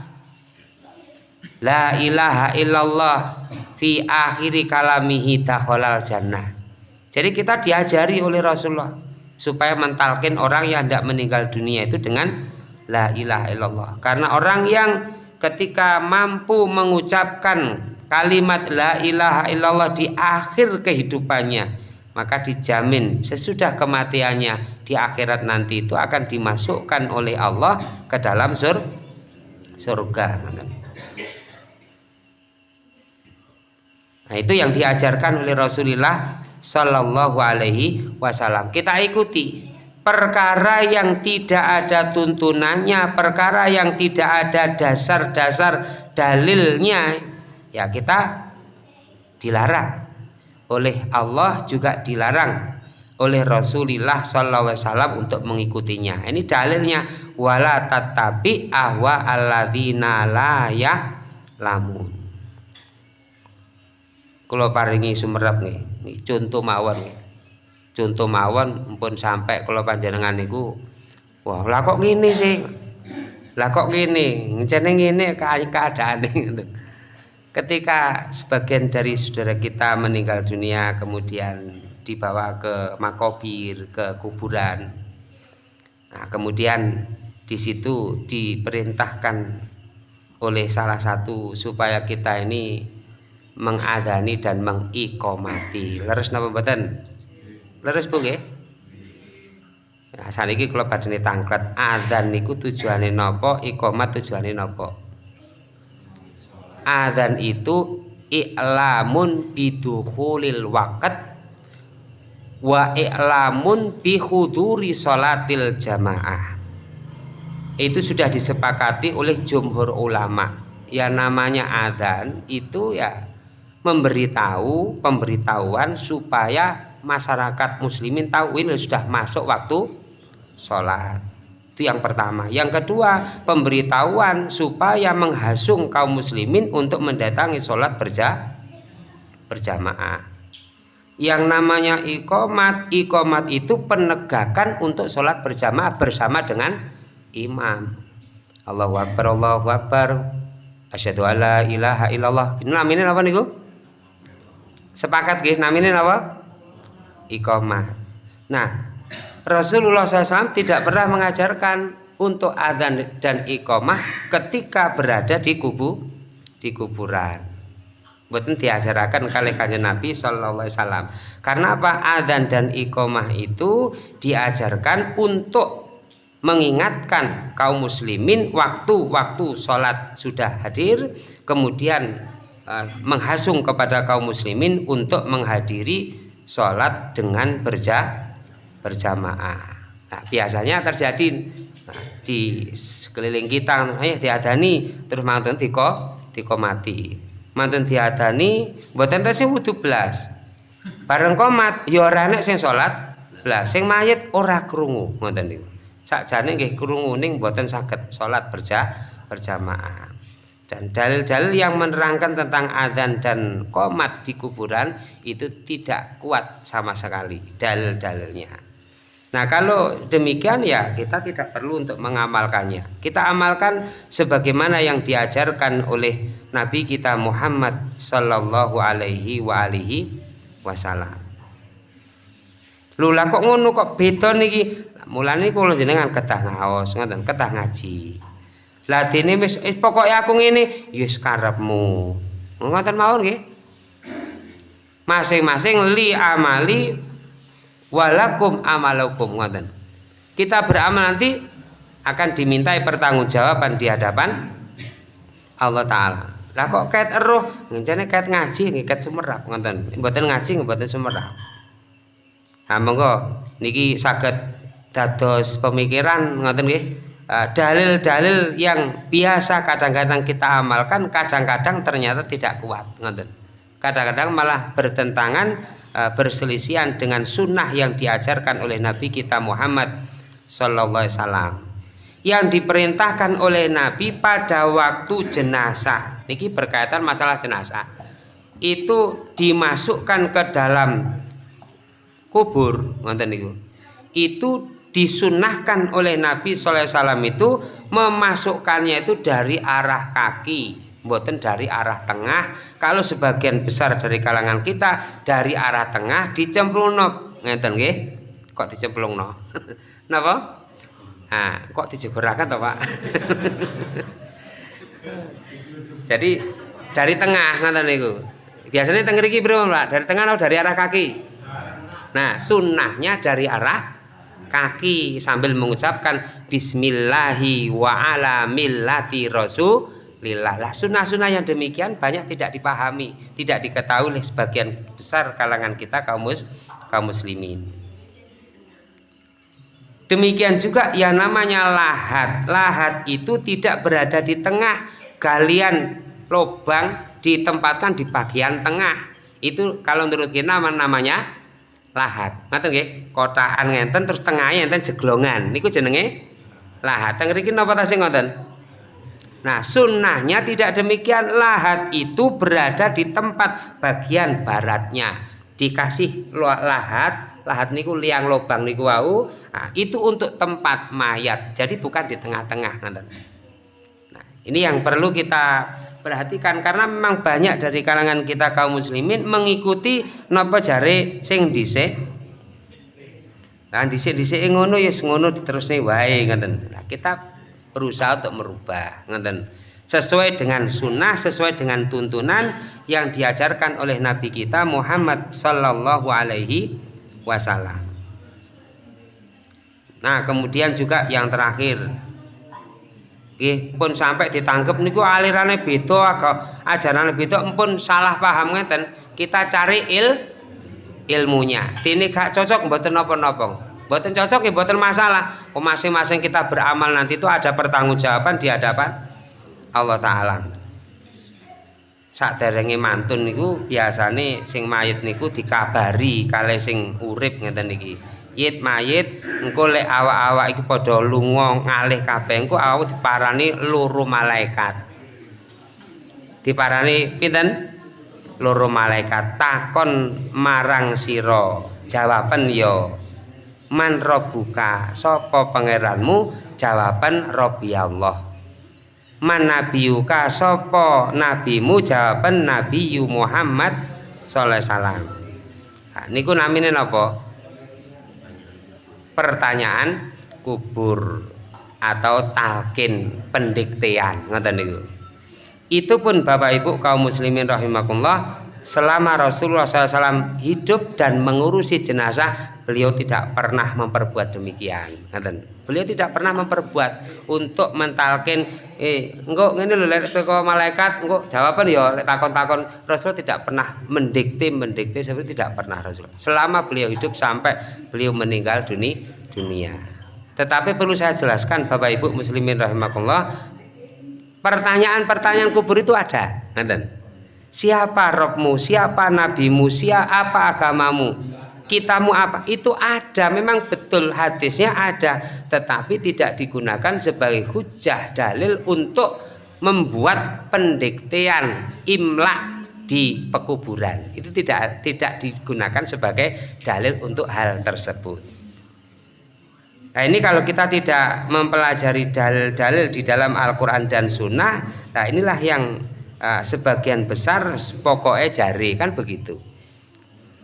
Speaker 1: la ilaha illallah fi akhiri kalamihi dakhalal jannah. Jadi kita diajari oleh Rasulullah supaya mentalkin orang yang tidak meninggal dunia itu dengan la ilaha illallah. Karena orang yang ketika mampu mengucapkan kalimat la ilaha illallah di akhir kehidupannya, maka dijamin sesudah kematiannya di akhirat nanti itu akan dimasukkan oleh Allah ke dalam sur surga. Nah itu yang diajarkan oleh Rasulullah Sallallahu Alaihi Wasallam. Kita ikuti perkara yang tidak ada tuntunannya, perkara yang tidak ada dasar-dasar dalilnya, ya kita dilarang oleh Allah juga dilarang oleh Rasulullah SAW untuk mengikutinya. Ini dalilnya wala tatabi ahwa alladzina la lamun. Kalau paringi sumerap nih, contoh mawon nih contoh mawon pun sampai kalau panjenengan niku wah lah kok gini sih? Lah kok ngene? Ngene keadaan gitu. ketika sebagian dari saudara kita meninggal dunia kemudian dibawa ke makobir ke kuburan. Nah kemudian di situ diperintahkan oleh salah satu supaya kita ini mengadani dan mengikomati. Leres napa mboten? Leres bu nggih. Nah, saniki kula badhe tangklet adzan niku tujuane napa iqamat tujuane napa? Adzan itu i'lamun bidukhulil waqt wa i'lamun bi huduri salatil jamaah. Itu sudah disepakati oleh jumhur ulama. Ya namanya adzan itu ya memberitahu pemberitahuan supaya masyarakat muslimin tahu ini sudah masuk waktu sholat. Itu yang pertama. Yang kedua pemberitahuan supaya menghasung kaum muslimin untuk mendatangi sholat berja berjamaah. Yang namanya ikomat ikomat itu penegakan untuk sholat berjamaah bersama dengan imam. Allahu Akbar Allahu Akbar. Asyhadu alla ilaha illallah. Ini namanya apa nih sepakat gih namanya apa iqamah. Nah, Rasulullah SAW tidak pernah mengajarkan untuk adzan dan iqamah ketika berada di kubu di kuburan. Betul diajarkan kali kanjeng Nabi Shallallahu Alaihi Wasallam. Karena apa? Adzan dan iqamah itu diajarkan untuk mengingatkan kaum muslimin waktu-waktu sholat sudah hadir, kemudian uh, menghasung kepada kaum muslimin untuk menghadiri sholat dengan berja berjamaah. Nah, biasanya terjadi nah, di sekeliling kita ayo diadani terus mantan tiko tiko mati. Mantan diadani buatan tesnya wudhu belas bareng komat ya ora sing sholat belas sing mayit ora krungu ngoten niku. Sakjane nggih krungu ning mboten saged salat berja berjamaah dan dalil-dalil yang menerangkan tentang adzan dan komat di kuburan itu tidak kuat sama sekali dalil-dalilnya. Nah kalau demikian ya kita tidak perlu untuk mengamalkannya. Kita amalkan sebagaimana yang diajarkan oleh Nabi kita Muhammad Sallallahu Alaihi wa alihi Wasallam. Lula kok ngono kok beda niki? Mulane kula jenengan ketah ngaos ketah ngaji ladine wis eh, pokoknya aku ngene ya karepmu. Ngoten mawon nggih? Masing-masing li amali walakum amalukum ngoten. Kita beramal nanti akan dimintai pertanggungjawaban di hadapan Allah taala. Lah kok kait eruh? Ngencane kait ngaji nggih kait sumerap ngoten. Mboten ngaji mboten sumerap nah monggo niki saged dados pemikiran ngoten nggih dalil-dalil yang biasa kadang-kadang kita amalkan kadang-kadang ternyata tidak kuat kadang-kadang malah bertentangan eh, berselisihan dengan sunnah yang diajarkan oleh Nabi kita Muhammad Wasallam. Yang diperintahkan oleh Nabi pada waktu jenazah. Ini berkaitan masalah jenazah. Itu dimasukkan ke dalam kubur itu disunahkan oleh Nabi SAW itu memasukkannya itu dari arah kaki buatan dari arah tengah. Kalau sebagian besar dari kalangan kita dari arah tengah dicemplung no ngeten nggih? Kok dicemplung no napa? Nah kok dijegurakan toh Pak? Jadi dari tengah ngeten niku. Biasanya tengah iki Pak? Dari tengah atau dari arah kaki? Nah sunnahnya dari arah kaki sambil mengucapkan bismillahi wa ala millati rasul lillah. Lah sunnah-sunnah yang demikian banyak tidak dipahami, tidak diketahui oleh sebagian besar kalangan kita kaum kaum muslimin. Demikian juga yang namanya lahat. Lahat itu tidak berada di tengah galian lubang ditempatkan di bagian tengah. Itu kalau menurut kita namanya lahat. Ngaten nggih, kotakan ngenten terus tengahnya enten jeglongan. Niku jenenge lahat. Teng mriki napa ta sing ngoten? Nah, sunnahnya tidak demikian. Lahat itu berada di tempat bagian baratnya. Dikasih lahat, lahat niku liang lubang niku wau. Nah, itu untuk tempat mayat. Jadi bukan di tengah-tengah. Nah, ini yang perlu kita perhatikan karena memang banyak dari kalangan kita kaum muslimin mengikuti napa jare sing dhisik Nah, dhisik-dhisik ngono ya ngono diterusne wae ngoten. Nah, kita berusaha untuk merubah ngoten. Sesuai dengan sunnah, sesuai dengan tuntunan yang diajarkan oleh Nabi kita Muhammad sallallahu alaihi wasallam. Nah, kemudian juga yang terakhir Nggih, pun sampai ditangkep niku alirane beda agak ajarane beda pun salah paham ngeten. Kita cari il ilmunya. Dene gak cocok mboten napa-napa. Mboten cocok ya mboten masalah. Masing-masing kita beramal nanti itu ada pertanggungjawaban di hadapan Allah taala. Saderenge mantun niku biasane sing mayit niku dikabari kali sing urip ngeten niki yit mayit engko lek awak-awak iki padha lunga ngalih kabeh engko awak diparani loro malaikat. Diparani pinten? Loro malaikat. Takon marang sira. Jawaban ya man rabbuka sapa pangeranmu? Jawaban rabbi Allah man nabiyuka sapa nabimu? Jawaban nabi Muhammad sallallahu alaihi wasallam. Niku namine napa pertanyaan kubur atau talkin pendiktean ngoten niku. Itu pun Bapak Ibu kaum muslimin rahimakumullah selama Rasulullah SAW hidup dan mengurusi jenazah beliau tidak pernah memperbuat demikian beliau tidak pernah memperbuat untuk mentalkin eh engkau ini lho lek teko malaikat engkau jawaban ya lek takon-takon. Rasul tidak pernah mendikte mendikte seperti tidak pernah Rasul. Selama beliau hidup sampai beliau meninggal dunia dunia. Tetapi perlu saya jelaskan Bapak Ibu muslimin rahimakumullah pertanyaan-pertanyaan kubur itu ada. Nanti siapa rohmu siapa nabimu? Siapa agamamu kitamu apa? Itu ada memang betul hadisnya ada. Tetapi tidak digunakan sebagai hujah dalil untuk membuat pendiktean imlak di pekuburan. Itu tidak tidak digunakan sebagai dalil untuk hal tersebut. Nah ini kalau kita tidak mempelajari dalil-dalil di dalam Al-Quran dan Sunnah Nah inilah yang uh, sebagian besar pokoknya jari kan begitu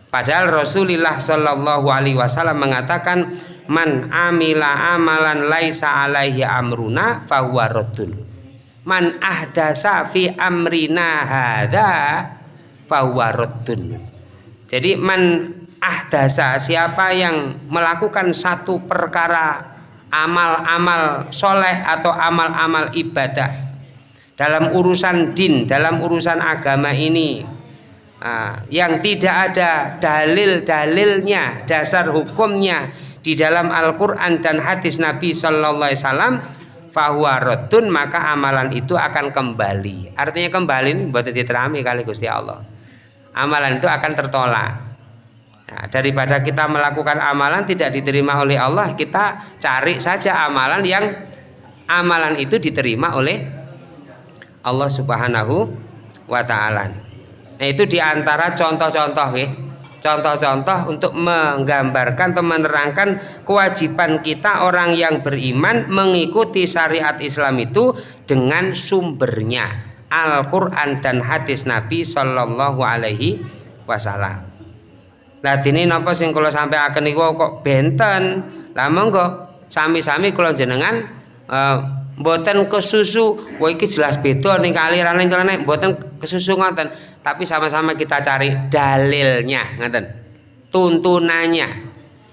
Speaker 1: padahal Rasulullah Shallallahu Alaihi Wasallam mengatakan man amila amalan laisa alaihi amruna fahuwa man ahdasa fi amrina hadha fahuwa jadi man ahdasa siapa yang melakukan satu perkara amal-amal soleh atau amal-amal ibadah dalam urusan din, dalam urusan agama ini uh, yang tidak ada dalil-dalilnya, dasar hukumnya di dalam Al-Quran dan hadis Nabi Sallallahu Alaihi rotun maka amalan itu akan kembali. Artinya kembali ini buat diterami kali Gusti Allah. Amalan itu akan tertolak. Nah, daripada kita melakukan amalan tidak diterima oleh Allah kita cari saja amalan yang amalan itu diterima oleh Allah Subhanahu wa taala. Nah, itu di antara contoh-contoh ya. Contoh-contoh untuk menggambarkan atau menerangkan kewajiban kita orang yang beriman mengikuti syariat Islam itu dengan sumbernya Al-Quran dan hadis Nabi Shallallahu Alaihi Wasallam. Nah ini napa sing kalau sampai akan niku kok benten, lama kok sami-sami kalau jenengan uh, mboten kesusu. Wah iki jelas beda ning kalirane celana. Mboten kesusu ngoten. Tapi sama-sama kita cari dalilnya ngoten. Tuntunannya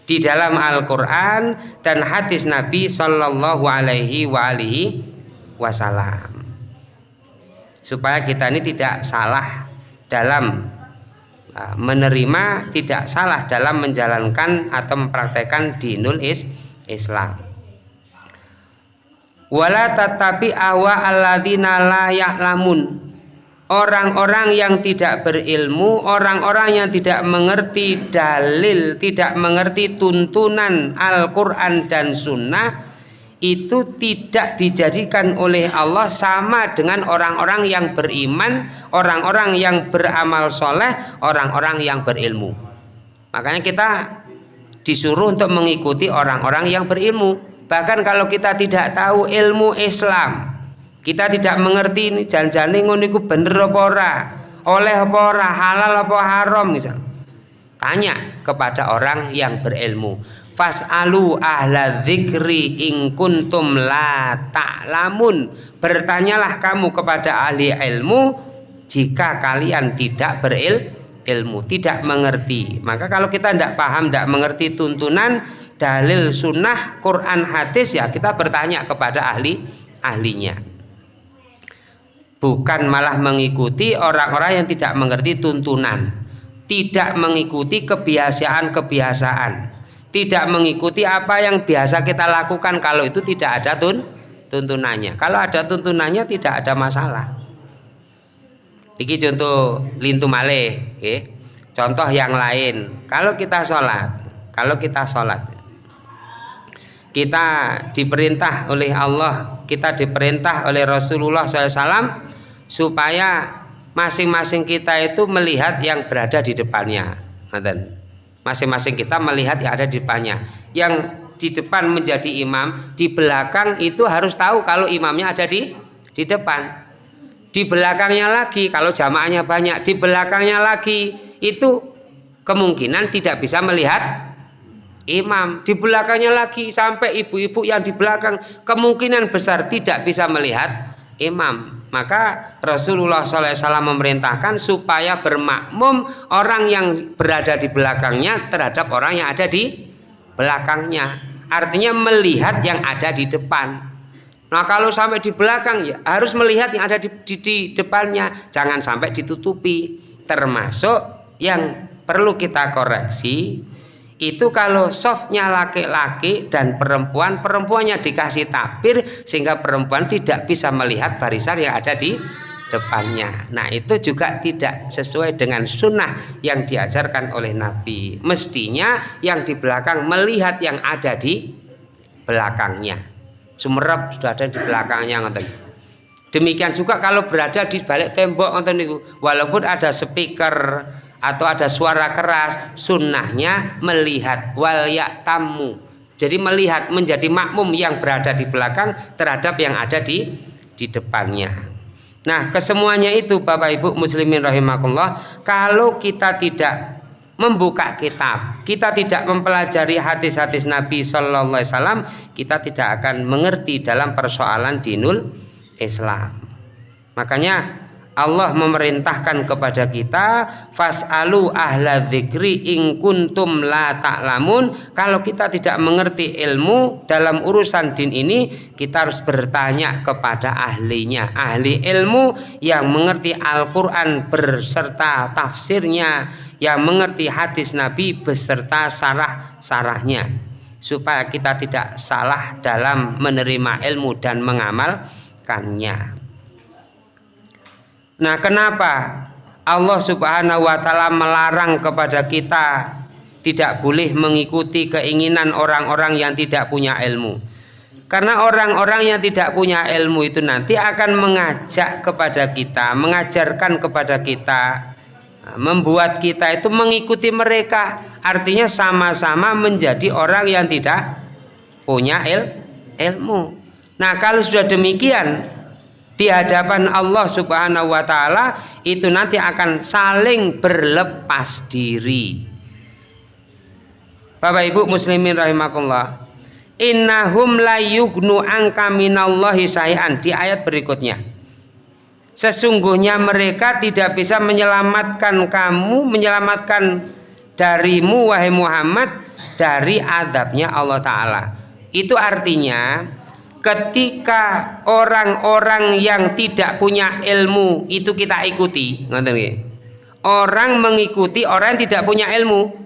Speaker 1: di dalam Al-Qur'an dan hadis Nabi sallallahu alaihi wa alihi wasallam supaya kita ini tidak salah dalam uh, menerima tidak salah dalam menjalankan atau mempraktekkan dinul is Islam wala tatabi awa alladzina la ya'lamun orang-orang yang tidak berilmu, orang-orang yang tidak mengerti dalil, tidak mengerti tuntunan Al-Quran dan Sunnah, itu tidak dijadikan oleh Allah sama dengan orang-orang yang beriman, orang-orang yang beramal soleh, orang-orang yang berilmu. Makanya kita disuruh untuk mengikuti orang-orang yang berilmu. Bahkan kalau kita tidak tahu ilmu Islam, kita tidak mengerti ini jangan-jangan ngono iku bener apa ora oleh apa ora halal apa haram misal. Tanya kepada orang yang berilmu fas'alu ahla dzikri in kuntum la ta'lamun. Bertanyalah kamu kepada ahli ilmu jika kalian tidak beril ilmu tidak mengerti. Maka kalau kita tidak paham tidak mengerti tuntunan dalil sunnah Quran hadis ya kita bertanya kepada ahli ahlinya. Bukan malah mengikuti orang-orang yang tidak mengerti tuntunan. Tidak mengikuti kebiasaan-kebiasaan. Tidak mengikuti apa yang biasa kita lakukan. Kalau itu tidak ada tun tuntunannya. Kalau ada tuntunannya tidak ada masalah. Ini contoh lintu male okay. contoh yang lain. Kalau kita sholat kalau kita sholat kita diperintah oleh Allah kita diperintah oleh Rasulullah SAW supaya masing-masing kita itu melihat yang berada di depannya. Masing-masing kita melihat yang ada di depannya. Yang di depan menjadi imam di belakang itu harus tahu kalau imamnya ada di di depan. Di belakangnya lagi kalau jamaahnya banyak di belakangnya lagi itu kemungkinan tidak bisa melihat imam. Di belakangnya lagi sampai ibu-ibu yang di belakang. Kemungkinan besar tidak bisa melihat imam. Maka Rasulullah SAW memerintahkan supaya bermakmum orang yang berada di belakangnya terhadap orang yang ada di belakangnya. Artinya melihat yang ada di depan. Nah kalau sampai di belakang ya harus melihat yang ada di, di, di depannya. Jangan sampai ditutupi. Termasuk yang perlu kita koreksi itu kalau softnya laki-laki dan perempuan perempuannya dikasih tabir sehingga perempuan tidak bisa melihat barisan yang ada di depannya. Nah itu juga tidak sesuai dengan sunnah yang diajarkan oleh Nabi. Mestinya yang di belakang melihat yang ada di belakangnya. Sumerep sudah ada di belakangnya ngerti demikian juga kalau berada di balik tembok walaupun ada speaker atau ada suara keras sunnahnya melihat. Wal tamu jadi melihat menjadi makmum yang berada di belakang terhadap yang ada di di depannya. Nah kesemuanya itu Bapak Ibu muslimin rahimakumullah kalau kita tidak membuka kitab kita tidak mempelajari hadis-hadis Nabi Shallallahu Alaihi Wasallam kita tidak akan mengerti dalam persoalan dinul Islam. Makanya Allah memerintahkan kepada kita fasalu ahla dzikri in kuntum la ta'lamun. Kalau kita tidak mengerti ilmu dalam urusan din ini kita harus bertanya kepada ahlinya. Ahli ilmu yang mengerti Al-Qur'an berserta tafsirnya yang mengerti hadis Nabi beserta sarah-sarahnya. Supaya kita tidak salah dalam menerima ilmu dan mengamalkannya Nah, kenapa Allah Subhanahu wa taala melarang kepada kita tidak boleh mengikuti keinginan orang-orang yang tidak punya ilmu? Karena orang-orang yang tidak punya ilmu itu nanti akan mengajak kepada kita, mengajarkan kepada kita, membuat kita itu mengikuti mereka. Artinya sama-sama menjadi orang yang tidak punya il ilmu. Nah, kalau sudah demikian, di hadapan Allah Subhanahu wa taala itu nanti akan saling berlepas diri. Bapak Ibu muslimin rahimakumullah. Innahum la yugnu angka minallahi sayan di ayat berikutnya. Sesungguhnya mereka tidak bisa menyelamatkan kamu, menyelamatkan darimu wahai Muhammad dari adabnya Allah taala. Itu artinya ketika orang-orang yang tidak punya ilmu itu kita ikuti. Orang mengikuti orang yang tidak punya ilmu.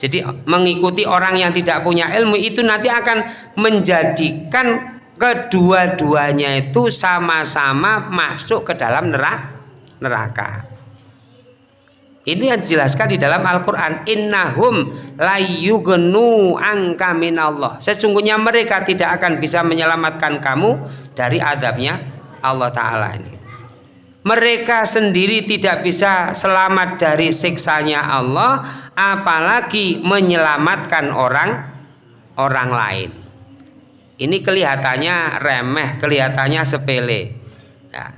Speaker 1: Jadi mengikuti orang yang tidak punya ilmu itu nanti akan menjadikan kedua-duanya itu sama-sama masuk ke dalam neraka ini yang dijelaskan di dalam Al-Quran. Innahum layyugnu angka minallah. Sesungguhnya mereka tidak akan bisa menyelamatkan kamu dari adabnya Allah Ta'ala ini. Mereka sendiri tidak bisa selamat dari siksanya Allah apalagi menyelamatkan orang orang lain. Ini kelihatannya remeh kelihatannya sepele. Ya.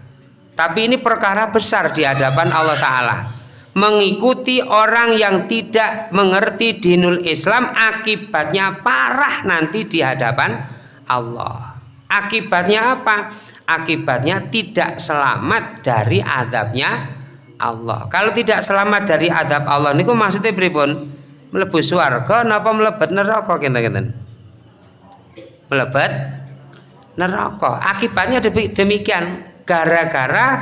Speaker 1: tapi ini perkara besar di hadapan Allah Ta'ala mengikuti orang yang tidak mengerti dinul Islam akibatnya parah nanti di hadapan Allah. Akibatnya apa? akibatnya tidak selamat dari adabnya Allah. Kalau tidak selamat dari adab Allah ini maksudnya pripun? Melebu suarga napa melebet neraka kinten melebet neraka. Akibatnya demikian. Gara-gara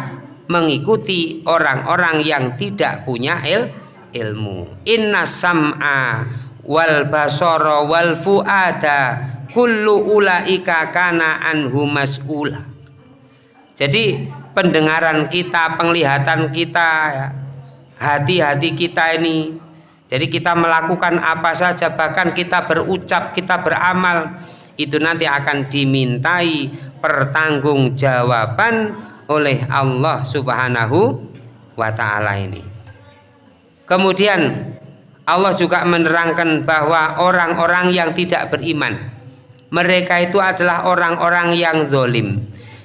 Speaker 1: mengikuti orang-orang yang tidak punya il ilmu. Inna sam'a wal basara wal fuada kullu ulaika kana anhu mas'ula. Jadi pendengaran kita penglihatan kita hati-hati kita ini jadi kita melakukan apa saja bahkan kita berucap kita beramal itu nanti akan dimintai pertanggungjawaban oleh Allah Subhanahu wa taala ini. Kemudian Allah juga menerangkan bahwa orang-orang yang tidak beriman mereka itu adalah orang-orang yang zolim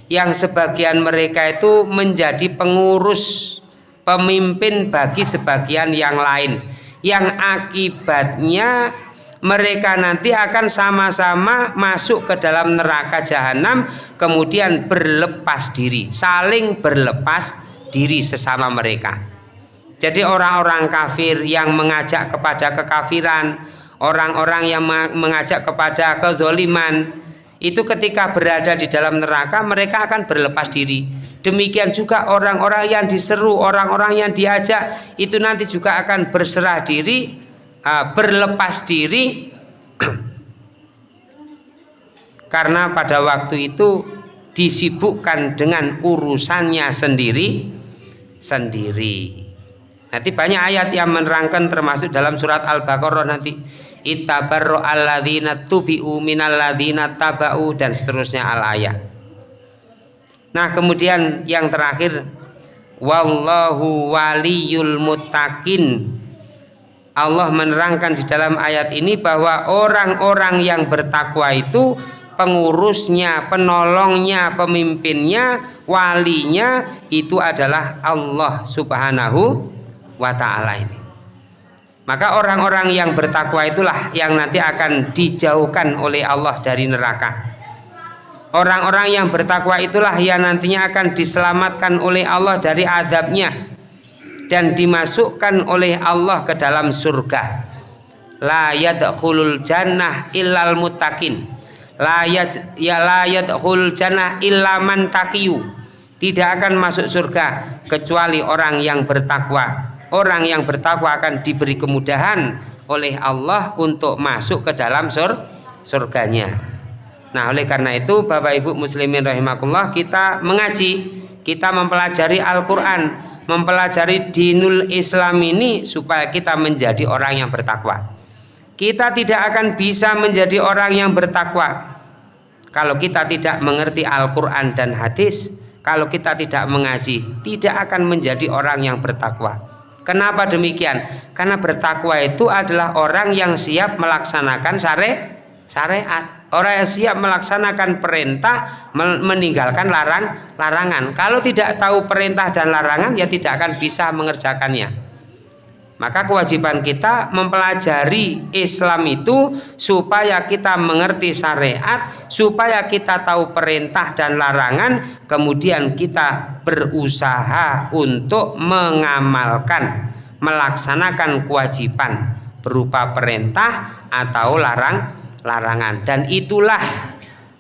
Speaker 1: yang sebagian mereka itu menjadi pengurus pemimpin bagi sebagian yang lain yang akibatnya mereka nanti akan sama-sama masuk ke dalam neraka jahanam kemudian berlepas diri saling berlepas diri sesama mereka. Jadi orang-orang kafir yang mengajak kepada kekafiran orang-orang yang mengajak kepada kezoliman itu ketika berada di dalam neraka mereka akan berlepas diri. Demikian juga orang-orang yang diseru orang-orang yang diajak itu nanti juga akan berserah diri uh, berlepas diri karena pada waktu itu disibukkan dengan urusannya sendiri sendiri. Nanti banyak ayat yang menerangkan termasuk dalam surat Al-Baqarah nanti itabarro alladzina tubi'u minalladzina taba'u dan seterusnya al ayat. Nah, kemudian yang terakhir wallahu waliyul muttaqin Allah menerangkan di dalam ayat ini bahwa orang-orang yang bertakwa itu pengurusnya, penolongnya, pemimpinnya, walinya itu adalah Allah Subhanahu wa taala ini. Maka orang-orang yang bertakwa itulah yang nanti akan dijauhkan oleh Allah dari neraka. Orang-orang yang bertakwa itulah yang nantinya akan diselamatkan oleh Allah dari adabnya dan dimasukkan oleh Allah ke dalam surga. La yadkhulul jannah illal muttaqin. La yad ya la yadkhul jannah illa man taqiyu. Tidak akan masuk surga kecuali orang yang bertakwa. Orang yang bertakwa akan diberi kemudahan oleh Allah untuk masuk ke dalam sur surganya. Nah oleh karena itu Bapak Ibu muslimin rahimakumullah kita mengaji kita mempelajari Al-Quran mempelajari dinul Islam ini supaya kita menjadi orang yang bertakwa. Kita tidak akan bisa menjadi orang yang bertakwa kalau kita tidak mengerti Al-Quran dan hadis, kalau kita tidak mengaji, tidak akan menjadi orang yang bertakwa. Kenapa demikian? Karena bertakwa itu adalah orang yang siap melaksanakan syariat orang yang siap melaksanakan perintah meninggalkan larang larangan. Kalau tidak tahu perintah dan larangan ya tidak akan bisa mengerjakannya. Maka kewajiban kita mempelajari Islam itu supaya kita mengerti syariat supaya kita tahu perintah dan larangan kemudian kita berusaha untuk mengamalkan melaksanakan kewajiban berupa perintah atau larang larangan dan itulah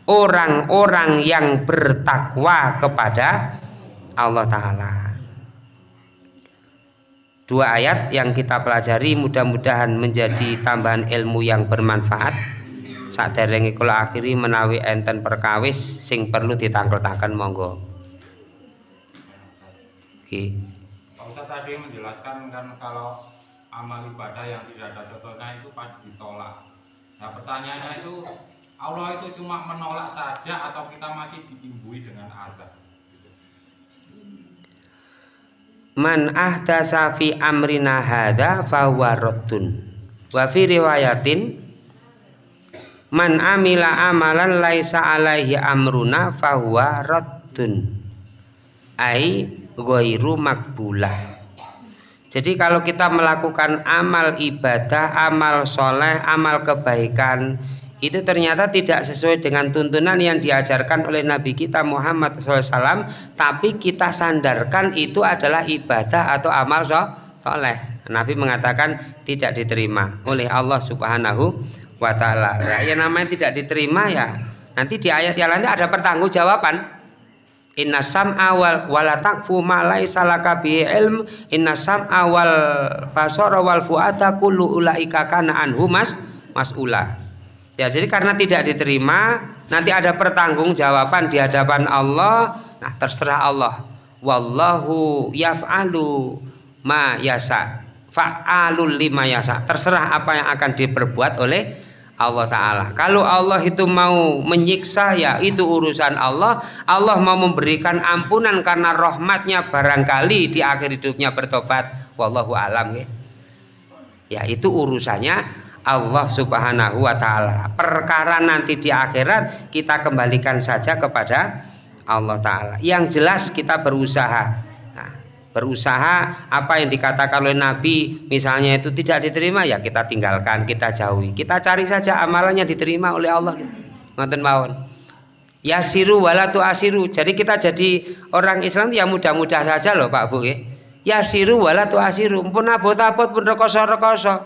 Speaker 1: orang-orang yang bertakwa kepada Allah taala. Dua ayat yang kita pelajari mudah-mudahan menjadi tambahan ilmu yang bermanfaat. Saat derenge kula akhiri menawi enten perkawis sing perlu ditangkel-tangkel monggo.
Speaker 2: Oke. Pak Ustaz tadi menjelaskan kan kalau amal ibadah yang tidak ada contohnya itu pasti ditolak. Nah pertanyaannya itu Allah itu cuma menolak saja atau kita masih diimbui dengan azab?
Speaker 1: Man ahdasa fi amrina hadza fahuwa raddun. Wa fi riwayatin Man amila amalan laisa alaihi amruna fahuwa raddun. Ai ghairu makbulah jadi kalau kita melakukan amal ibadah, amal soleh, amal kebaikan itu ternyata tidak sesuai dengan tuntunan yang diajarkan oleh Nabi kita Muhammad SAW tapi kita sandarkan itu adalah ibadah atau amal soleh Nabi mengatakan tidak diterima oleh Allah Subhanahu wa taala. Ya, namanya tidak diterima ya. Nanti di ayat yang lain ada pertanggungjawaban inna sam'a wal wala takfu ma laisa laka bi ilm. Inna sam'a wal basara wal fuada kullu ulaika kana anhu mas mas'ula. Ya jadi karena tidak diterima nanti ada pertanggungjawaban di hadapan Allah. Nah terserah Allah. Wallahu yaf'alu ma yasa fa'alul lima yasa terserah apa yang akan diperbuat oleh Allah Ta'ala. Kalau Allah itu mau menyiksa ya itu urusan Allah. Allah mau memberikan ampunan karena rahmatnya barangkali di akhir hidupnya bertobat. Wallahu alam ya. Ya itu urusannya Allah Subhanahu wa taala. Perkara nanti di akhirat kita kembalikan saja kepada Allah taala. Yang jelas kita berusaha berusaha apa yang dikatakan oleh Nabi misalnya itu tidak diterima ya kita tinggalkan kita jauhi. Kita cari saja amalannya diterima oleh Allah. Ngonten mawon. Yasiru walatu asiru jadi kita jadi orang Islam ya mudah-mudah saja loh Pak Bu ya. Yasiru walatu asiru pun abot-abot pun rekoso-rekoso.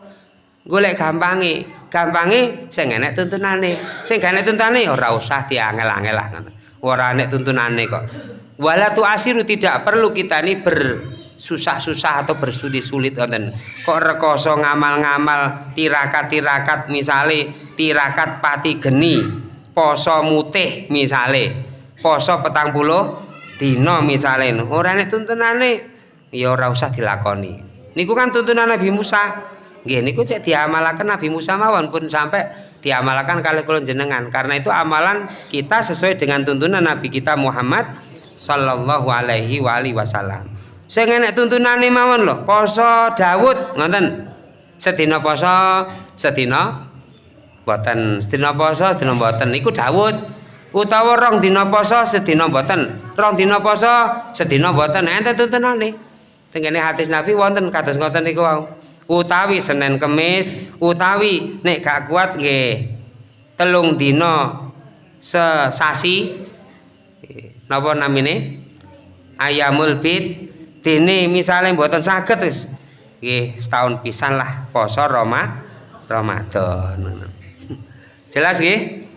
Speaker 1: Golek gampangi gampangi sing enek tuntunane. Sing gak enek tuntunane ora usah diangel-angel lah ora enek tuntunane kok wala tu asiru tidak perlu kita ini bersusah-susah atau bersulit-sulit kok rekoso ngamal-ngamal tirakat-tirakat misale tirakat pati geni poso mutih misale poso petang puluh dino misale. Orang ini tuntunane ya ora usah dilakoni. Niku kan tuntunan Nabi Musa. Nggih niku cek diamalakan Nabi Musa mawon pun sampai diamalkan kali kula jenengan karena itu amalan kita sesuai dengan tuntunan Nabi kita Muhammad sallallahu alaihi wa alihi wasallam. Sing enek tuntunane mawon lho poso Daud ngoten. Sedina poso sedina boten. Sedina poso sedina boten. Iku Daud utawa rong dina poso sedina boten. Rong dina poso sedina boten. Enten tuntunane. Tengene hadis Nabi wonten kados ngoten niku wau. Utawi Senin Kemis utawi nek gak kuat nggih telung dina sesasi napa namine? Ayamul bid. Dene misale mboten saged wis. Nggih setahun pisan lah poso Roma Ramadan. Jelas nggih?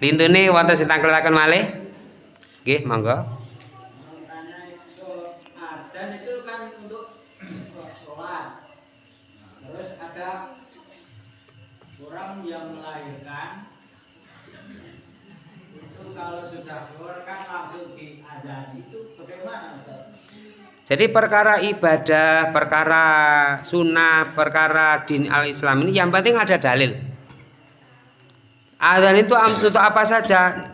Speaker 1: Lintune wonten sing tangkletaken malih? Nggih monggo Jadi perkara ibadah, perkara sunnah, perkara din al-Islam ini yang penting ada dalil. Adzan itu untuk apa saja?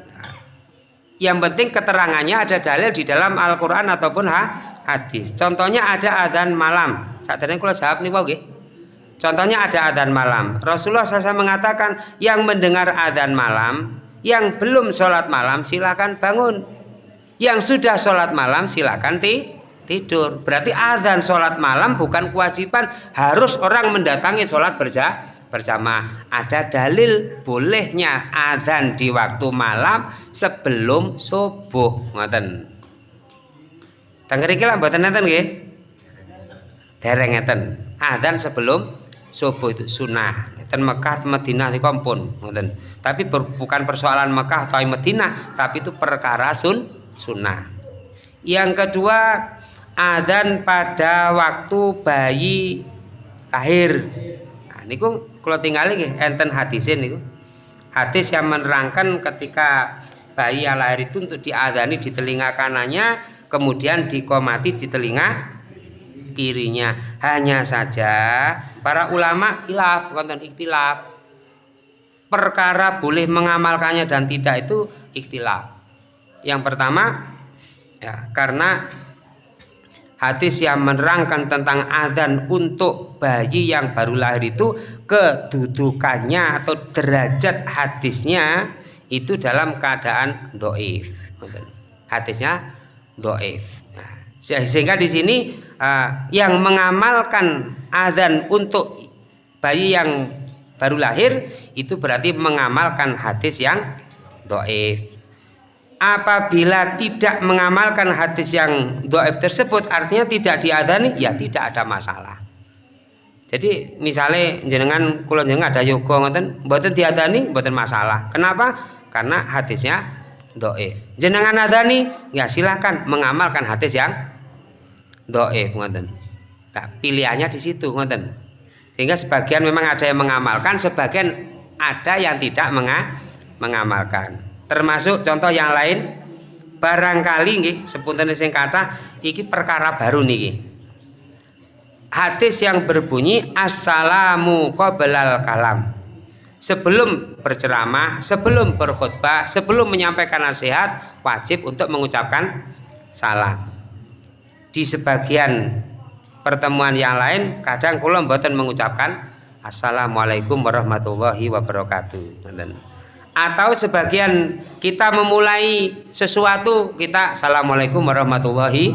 Speaker 1: Yang penting keterangannya ada dalil di dalam Al-Quran ataupun ha, hadis. Contohnya ada adzan malam. Saat ini kalau jawab nih oke. Contohnya ada adzan malam. Rasulullah SAW mengatakan yang mendengar adzan malam, yang belum sholat malam silakan bangun. Yang sudah sholat malam silakan ti tidur. Berarti azan sholat malam bukan kewajiban. Harus orang mendatangi sholat berja bersama ada dalil bolehnya azan di waktu malam sebelum subuh. Ngoten. Tengeriki lah mboten nenten nggih? Dereng ngeten. Azan sebelum subuh itu sunnah. Dan Mekah Madinah di kompon tapi bukan persoalan Mekah atau Madinah tapi itu perkara sun sunnah. Yang kedua adzan pada waktu bayi lahir. Nah niku kalau tinggal lagi enten hadisin niku. Hadis yang menerangkan ketika bayi lahir itu untuk diadani di telinga kanannya kemudian dikomati di telinga kirinya. Hanya saja para ulama khilaf konten ikhtilaf. Perkara boleh mengamalkannya dan tidak itu ikhtilaf. Yang pertama ya karena hadis yang menerangkan tentang adzan untuk bayi yang baru lahir itu kedudukannya atau derajat hadisnya itu dalam keadaan doif. Hadisnya doif. Nah, sehingga di sini uh, yang mengamalkan adzan untuk bayi yang baru lahir itu berarti mengamalkan hadis yang doif apabila tidak mengamalkan hadis yang doif tersebut artinya tidak diadani ya tidak ada masalah. Jadi misalnya jenengan kulon jenengan ada yoga ngoten mboten diadani mboten masalah. Kenapa? Karena hadisnya doif jenengan adani ya silahkan mengamalkan hadis yang doif ngoten. Nah, pilihannya di situ ngoten. Sehingga sebagian memang ada yang mengamalkan sebagian ada yang tidak menga mengamalkan termasuk contoh yang lain barangkali nggih sepunten sing kata iki perkara baru niki. Hadis yang berbunyi assalamu qoblal kalam. Sebelum berceramah sebelum berkhutbah sebelum menyampaikan nasihat wajib untuk mengucapkan salam. Di sebagian pertemuan yang lain kadang kula mboten mengucapkan assalamualaikum warahmatullahi wabarakatuh atau sebagian kita memulai sesuatu kita assalamualaikum warahmatullahi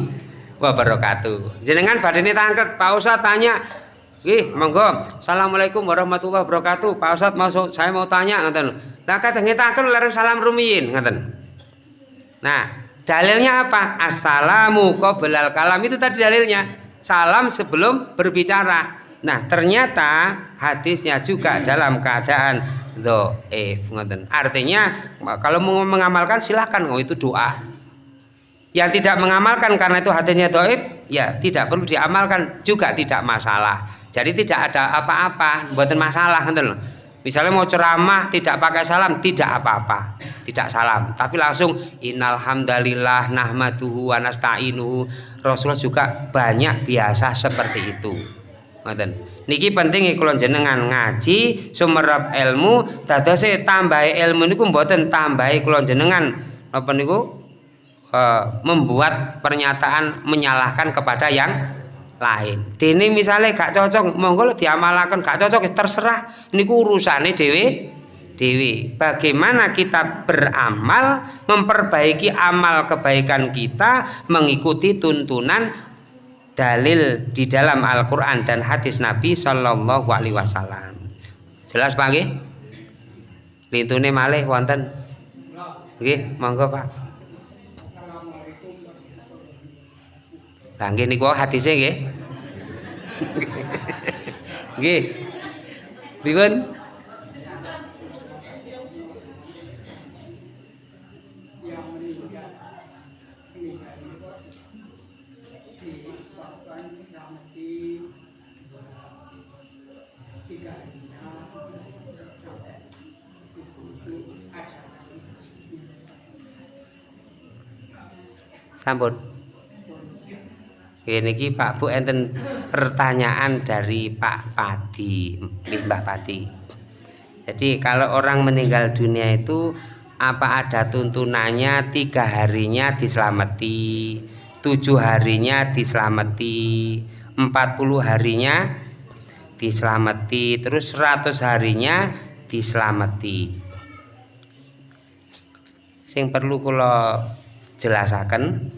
Speaker 1: wabarakatuh. Jenengan badane tangket, Pak Ustaz tanya, Ih, monggo. Assalamualaikum warahmatullahi wabarakatuh. Pak Ustaz mau saya mau tanya ngoten. Lah kadang ngitaken larang salam rumiyin ngoten. Nah, dalilnya apa? Assalamu qoblal kalam itu tadi dalilnya. Salam sebelum berbicara. Nah, ternyata hadisnya juga dalam keadaan ngoten. Artinya kalau mau mengamalkan silahkan. Oh itu doa. Yang tidak mengamalkan karena itu hadisnya doib ya tidak perlu diamalkan. Juga tidak masalah. Jadi tidak ada apa-apa buatan masalah misalnya mau ceramah tidak pakai salam tidak apa-apa. Tidak salam. Tapi langsung innalhamdalillah nahmaduhu wa nasta'inuhu. Rasulullah juga banyak biasa seperti itu ngoten niki penting kalau jenengan ngaji sumerap ilmu dadose tambahi ilmu niku mboten tambahi kalau jenengan apa niku uh, membuat pernyataan menyalahkan kepada yang lain. Dene misalnya gak cocok, monggo diamalkan gak cocok terserah niku urusane dewi dewi. Bagaimana kita beramal, memperbaiki amal kebaikan kita mengikuti tuntunan dalil di dalam Al-Qur'an dan hadis Nabi Shallallahu alaihi wasallam. Jelas Pak nggih? Lintune malih wonten. Nggih, monggo Pak. Lah nggih niku hadise nggih. Nggih. Pripun? Sampun. Ini Pak Bu enten pertanyaan dari Pak Padi Mbah Padi. Jadi kalau orang meninggal dunia itu apa ada tuntunannya? Tiga harinya diselamati tujuh harinya diselamati empat puluh harinya diselamati terus seratus harinya diselamati. Sing perlu kalau jelasakan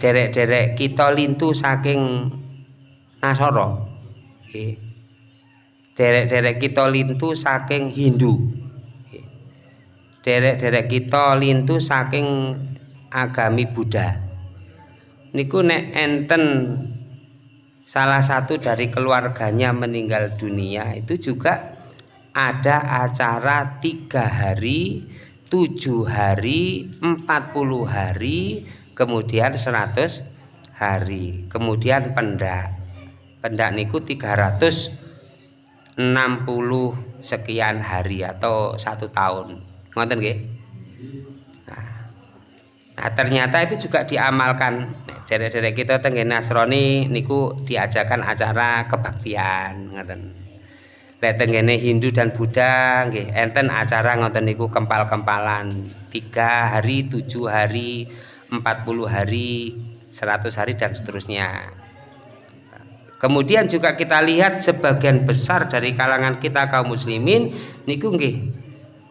Speaker 1: derek-derek kita lintu saking Nasoro derek-derek kita lintu saking Hindu. Derek-derek kita lintu saking agami Buddha. Niku nek enten salah satu dari keluarganya meninggal dunia itu juga ada acara tiga hari tujuh hari empat puluh hari kemudian seratus hari. Kemudian pendak. Pendak niku tiga ratus enam puluh sekian hari atau satu tahun. Ngonten nggih? Nah, ternyata itu juga diamalkan. Derek-derek kita tenggen Nasrani niku diajakan acara kebaktian ngoten. Lek Hindu dan Buddha nggih enten acara ngoten niku kempal-kempalan. Tiga hari, tujuh hari, empat puluh hari, seratus hari dan seterusnya. Kemudian juga kita lihat sebagian besar dari kalangan kita kaum muslimin niku nggih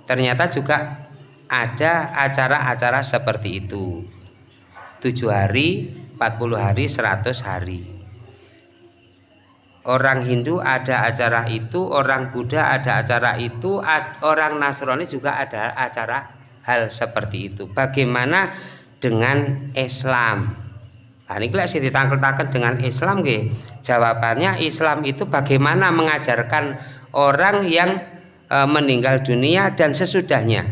Speaker 1: ternyata juga ada acara-acara seperti itu. 7 hari 40 hari 100 hari. Orang Hindu ada acara itu orang Buddha ada acara itu orang Nasrani juga ada acara hal seperti itu. Bagaimana dengan Islam nah ini sih ditangkel-tangkel dengan Islam ge. jawabannya Islam itu bagaimana mengajarkan orang yang e, meninggal dunia dan sesudahnya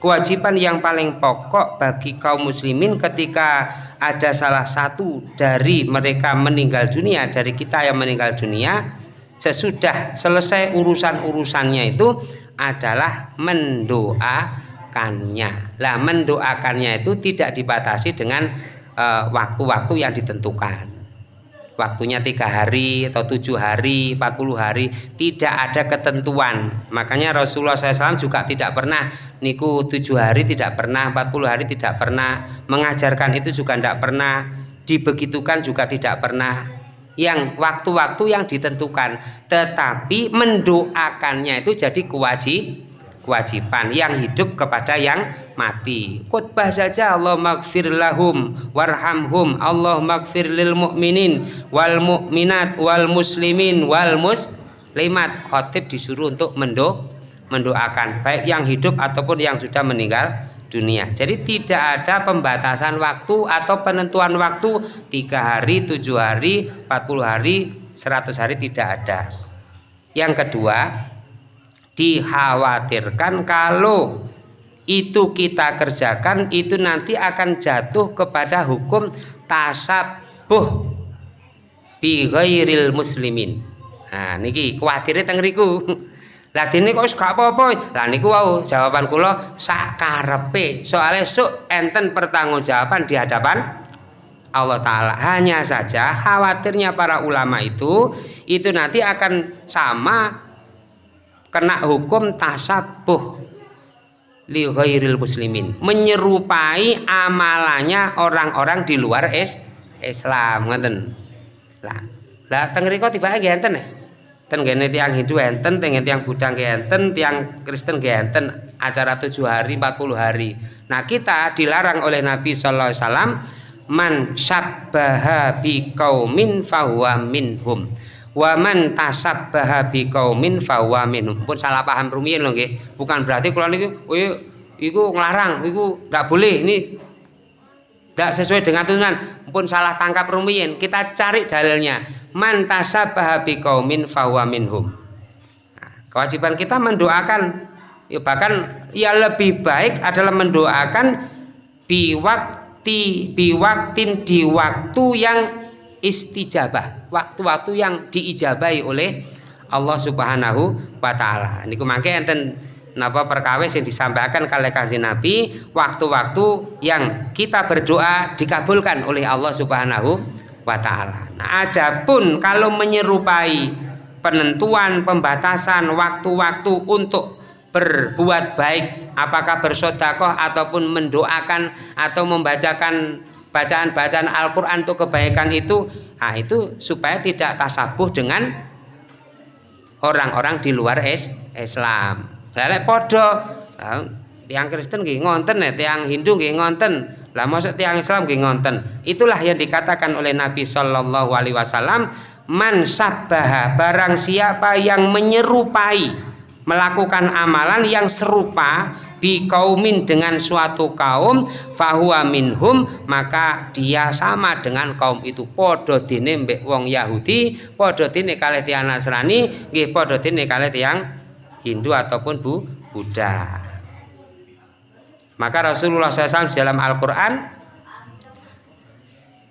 Speaker 1: kewajiban yang paling pokok bagi kaum muslimin ketika ada salah satu dari mereka meninggal dunia dari kita yang meninggal dunia sesudah selesai urusan-urusannya itu adalah mendoakannya. Lah mendoakannya itu tidak dibatasi dengan eh, waktu-waktu uh, yang ditentukan. Waktunya tiga hari atau tujuh hari 40 hari tidak ada ketentuan. Makanya Rasulullah SAW juga tidak pernah niku tujuh hari tidak pernah 40 hari tidak pernah mengajarkan itu juga tidak pernah dibegitukan juga tidak pernah. Yang waktu-waktu yang ditentukan. Tetapi mendoakannya itu jadi kewajib kewajiban yang hidup kepada yang mati. Khutbah saja Allah magfir lahum warhamhum Allah magfir lil mu'minin wal mu'minat wal muslimin wal muslimat. Khotib disuruh untuk mendo mendoakan baik yang hidup ataupun yang sudah meninggal dunia. Jadi tidak ada pembatasan waktu atau penentuan waktu tiga hari tujuh hari 40 hari 100 hari tidak ada. Yang kedua dikhawatirkan kalau itu kita kerjakan itu nanti akan jatuh kepada hukum tasabuh bi ghairil muslimin. Nah niki kuwatir teng riku. Lah dene kok gak apa-apa? Lah niku wau jawaban kula sak karepe. Soalnya sok enten pertanggungjawaban di hadapan Allah Ta'ala. Hanya saja khawatirnya para ulama itu itu nanti akan sama kena hukum tasabuh li ghairil muslimin. Menyerupai amalannya orang-orang di luar es Islam ngoten lah lah teng riko tiba nggih enten ya? Ten gene tiang Hindu enten teng tiang Buddha nggih enten tiang Kristen nggih enten acara tujuh hari 40 hari. Nah kita dilarang oleh Nabi sallallahu alaihi wasallam man syabbaha bi qaumin fahuwa minhum waman tasabbaha biqaumin fahuwa minhum. Pun salah paham rumiyin lho nggih. Bukan berarti kula niku oh iya, iku nglarang iku ndak boleh ini. Tidak sesuai dengan tuntunan. Pun salah tangkap rumiyin. Kita cari dalilnya. Man tasabbaha biqaumin fahuwa minhum. Nah, kewajiban kita mendoakan. Ya bahkan ya lebih baik adalah mendoakan biwakti biwaktin di waktu yang istijabah waktu-waktu yang diijabahi oleh Allah Subhanahu wa taala. Niku mangke enten napa perkawis yang disampaikan kali kanjeng Nabi waktu-waktu yang kita berdoa dikabulkan oleh Allah Subhanahu wa taala. Nah, adapun kalau menyerupai penentuan pembatasan waktu-waktu untuk berbuat baik apakah bersodakoh ataupun mendoakan atau membacakan bacaan-bacaan Al-Quran untuk kebaikan itu nah itu supaya tidak tasabuh dengan orang-orang di luar es Islam. Saya podo nah, tiang Kristen gini ngonten ya tiang Hindu gini ngonten. Lah maksud tiang Islam gini ngonten? Itulah yang dikatakan oleh Nabi Shallallahu Alaihi Wasallam man sabbaha barang siapa yang menyerupai melakukan amalan yang serupa bi kaumin dengan suatu kaum fahuwa minhum maka dia sama dengan kaum itu. Podo dene mbek wong Yahudi podo dene kalih tiang Nasrani nggih podo dene kalih tiang Hindu ataupun Bu Buddha. Maka Rasulullah SAW dalam Al-Quran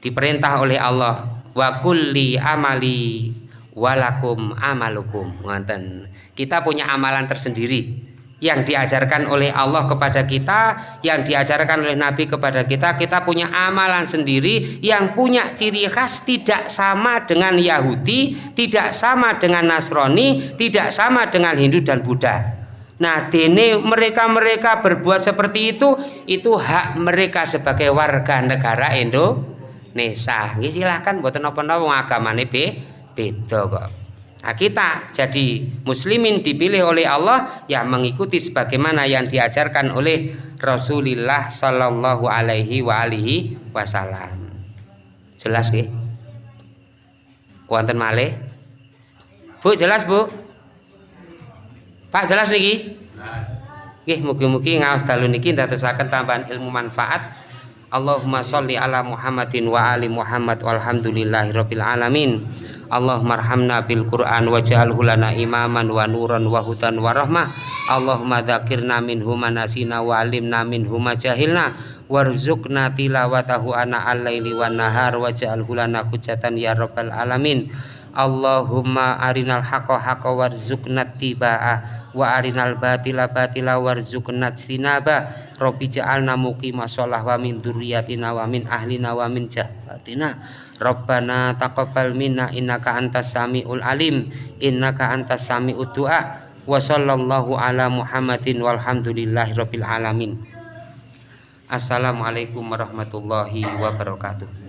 Speaker 1: diperintah oleh Allah wa kulli amali walakum amalukum. Ngonten kita punya amalan tersendiri yang diajarkan oleh Allah kepada kita, yang diajarkan oleh Nabi kepada kita, kita punya amalan sendiri yang punya ciri khas tidak sama dengan Yahudi, tidak sama dengan Nasrani, tidak sama dengan Hindu dan Buddha. Nah, dene mereka-mereka berbuat seperti itu, itu hak mereka sebagai warga negara Indonesia. Silahkan buat nopo-nopo agamane beda kok. Nah, kita jadi muslimin dipilih oleh Allah ya mengikuti sebagaimana yang diajarkan oleh Rasulullah Shallallahu alaihi wa alihi wasallam. Jelas nggih? Wonten malih? Bu, jelas, Bu? Pak, jelas niki? Jelas. Nggih, mugi-mugi ngaos dalu niki ndadosaken tambahan ilmu manfaat. Allahumma sholli ala Muhammadin wa ali Muhammad walhamdulillahirabbil alamin. Allahumma arhamna bil Qur'an waj'alhu lana imaman wa nuran wa hudan wa rahmah. Allahumma dzakirna minhu manasina wa alimna minhu ma jahilna warzuqna tilawatahu ana al-laili wan nahar waj'alhu lana hujatan ya rabbal alamin Allahumma arinal haqqa haqqa warzuqna tibaa wa arinal batila batila warzuqna tinaba Rabbi ja'alna muqima shalah wa min dzurriyyatina wa min ahlina wa min jahatina Rabbana taqabbal minna innaka antas samiul alim innaka antas samiud du'a. Wa sallallahu ala Muhammadin walhamdulillahi rabbil alamin. Assalamualaikum warahmatullahi wabarakatuh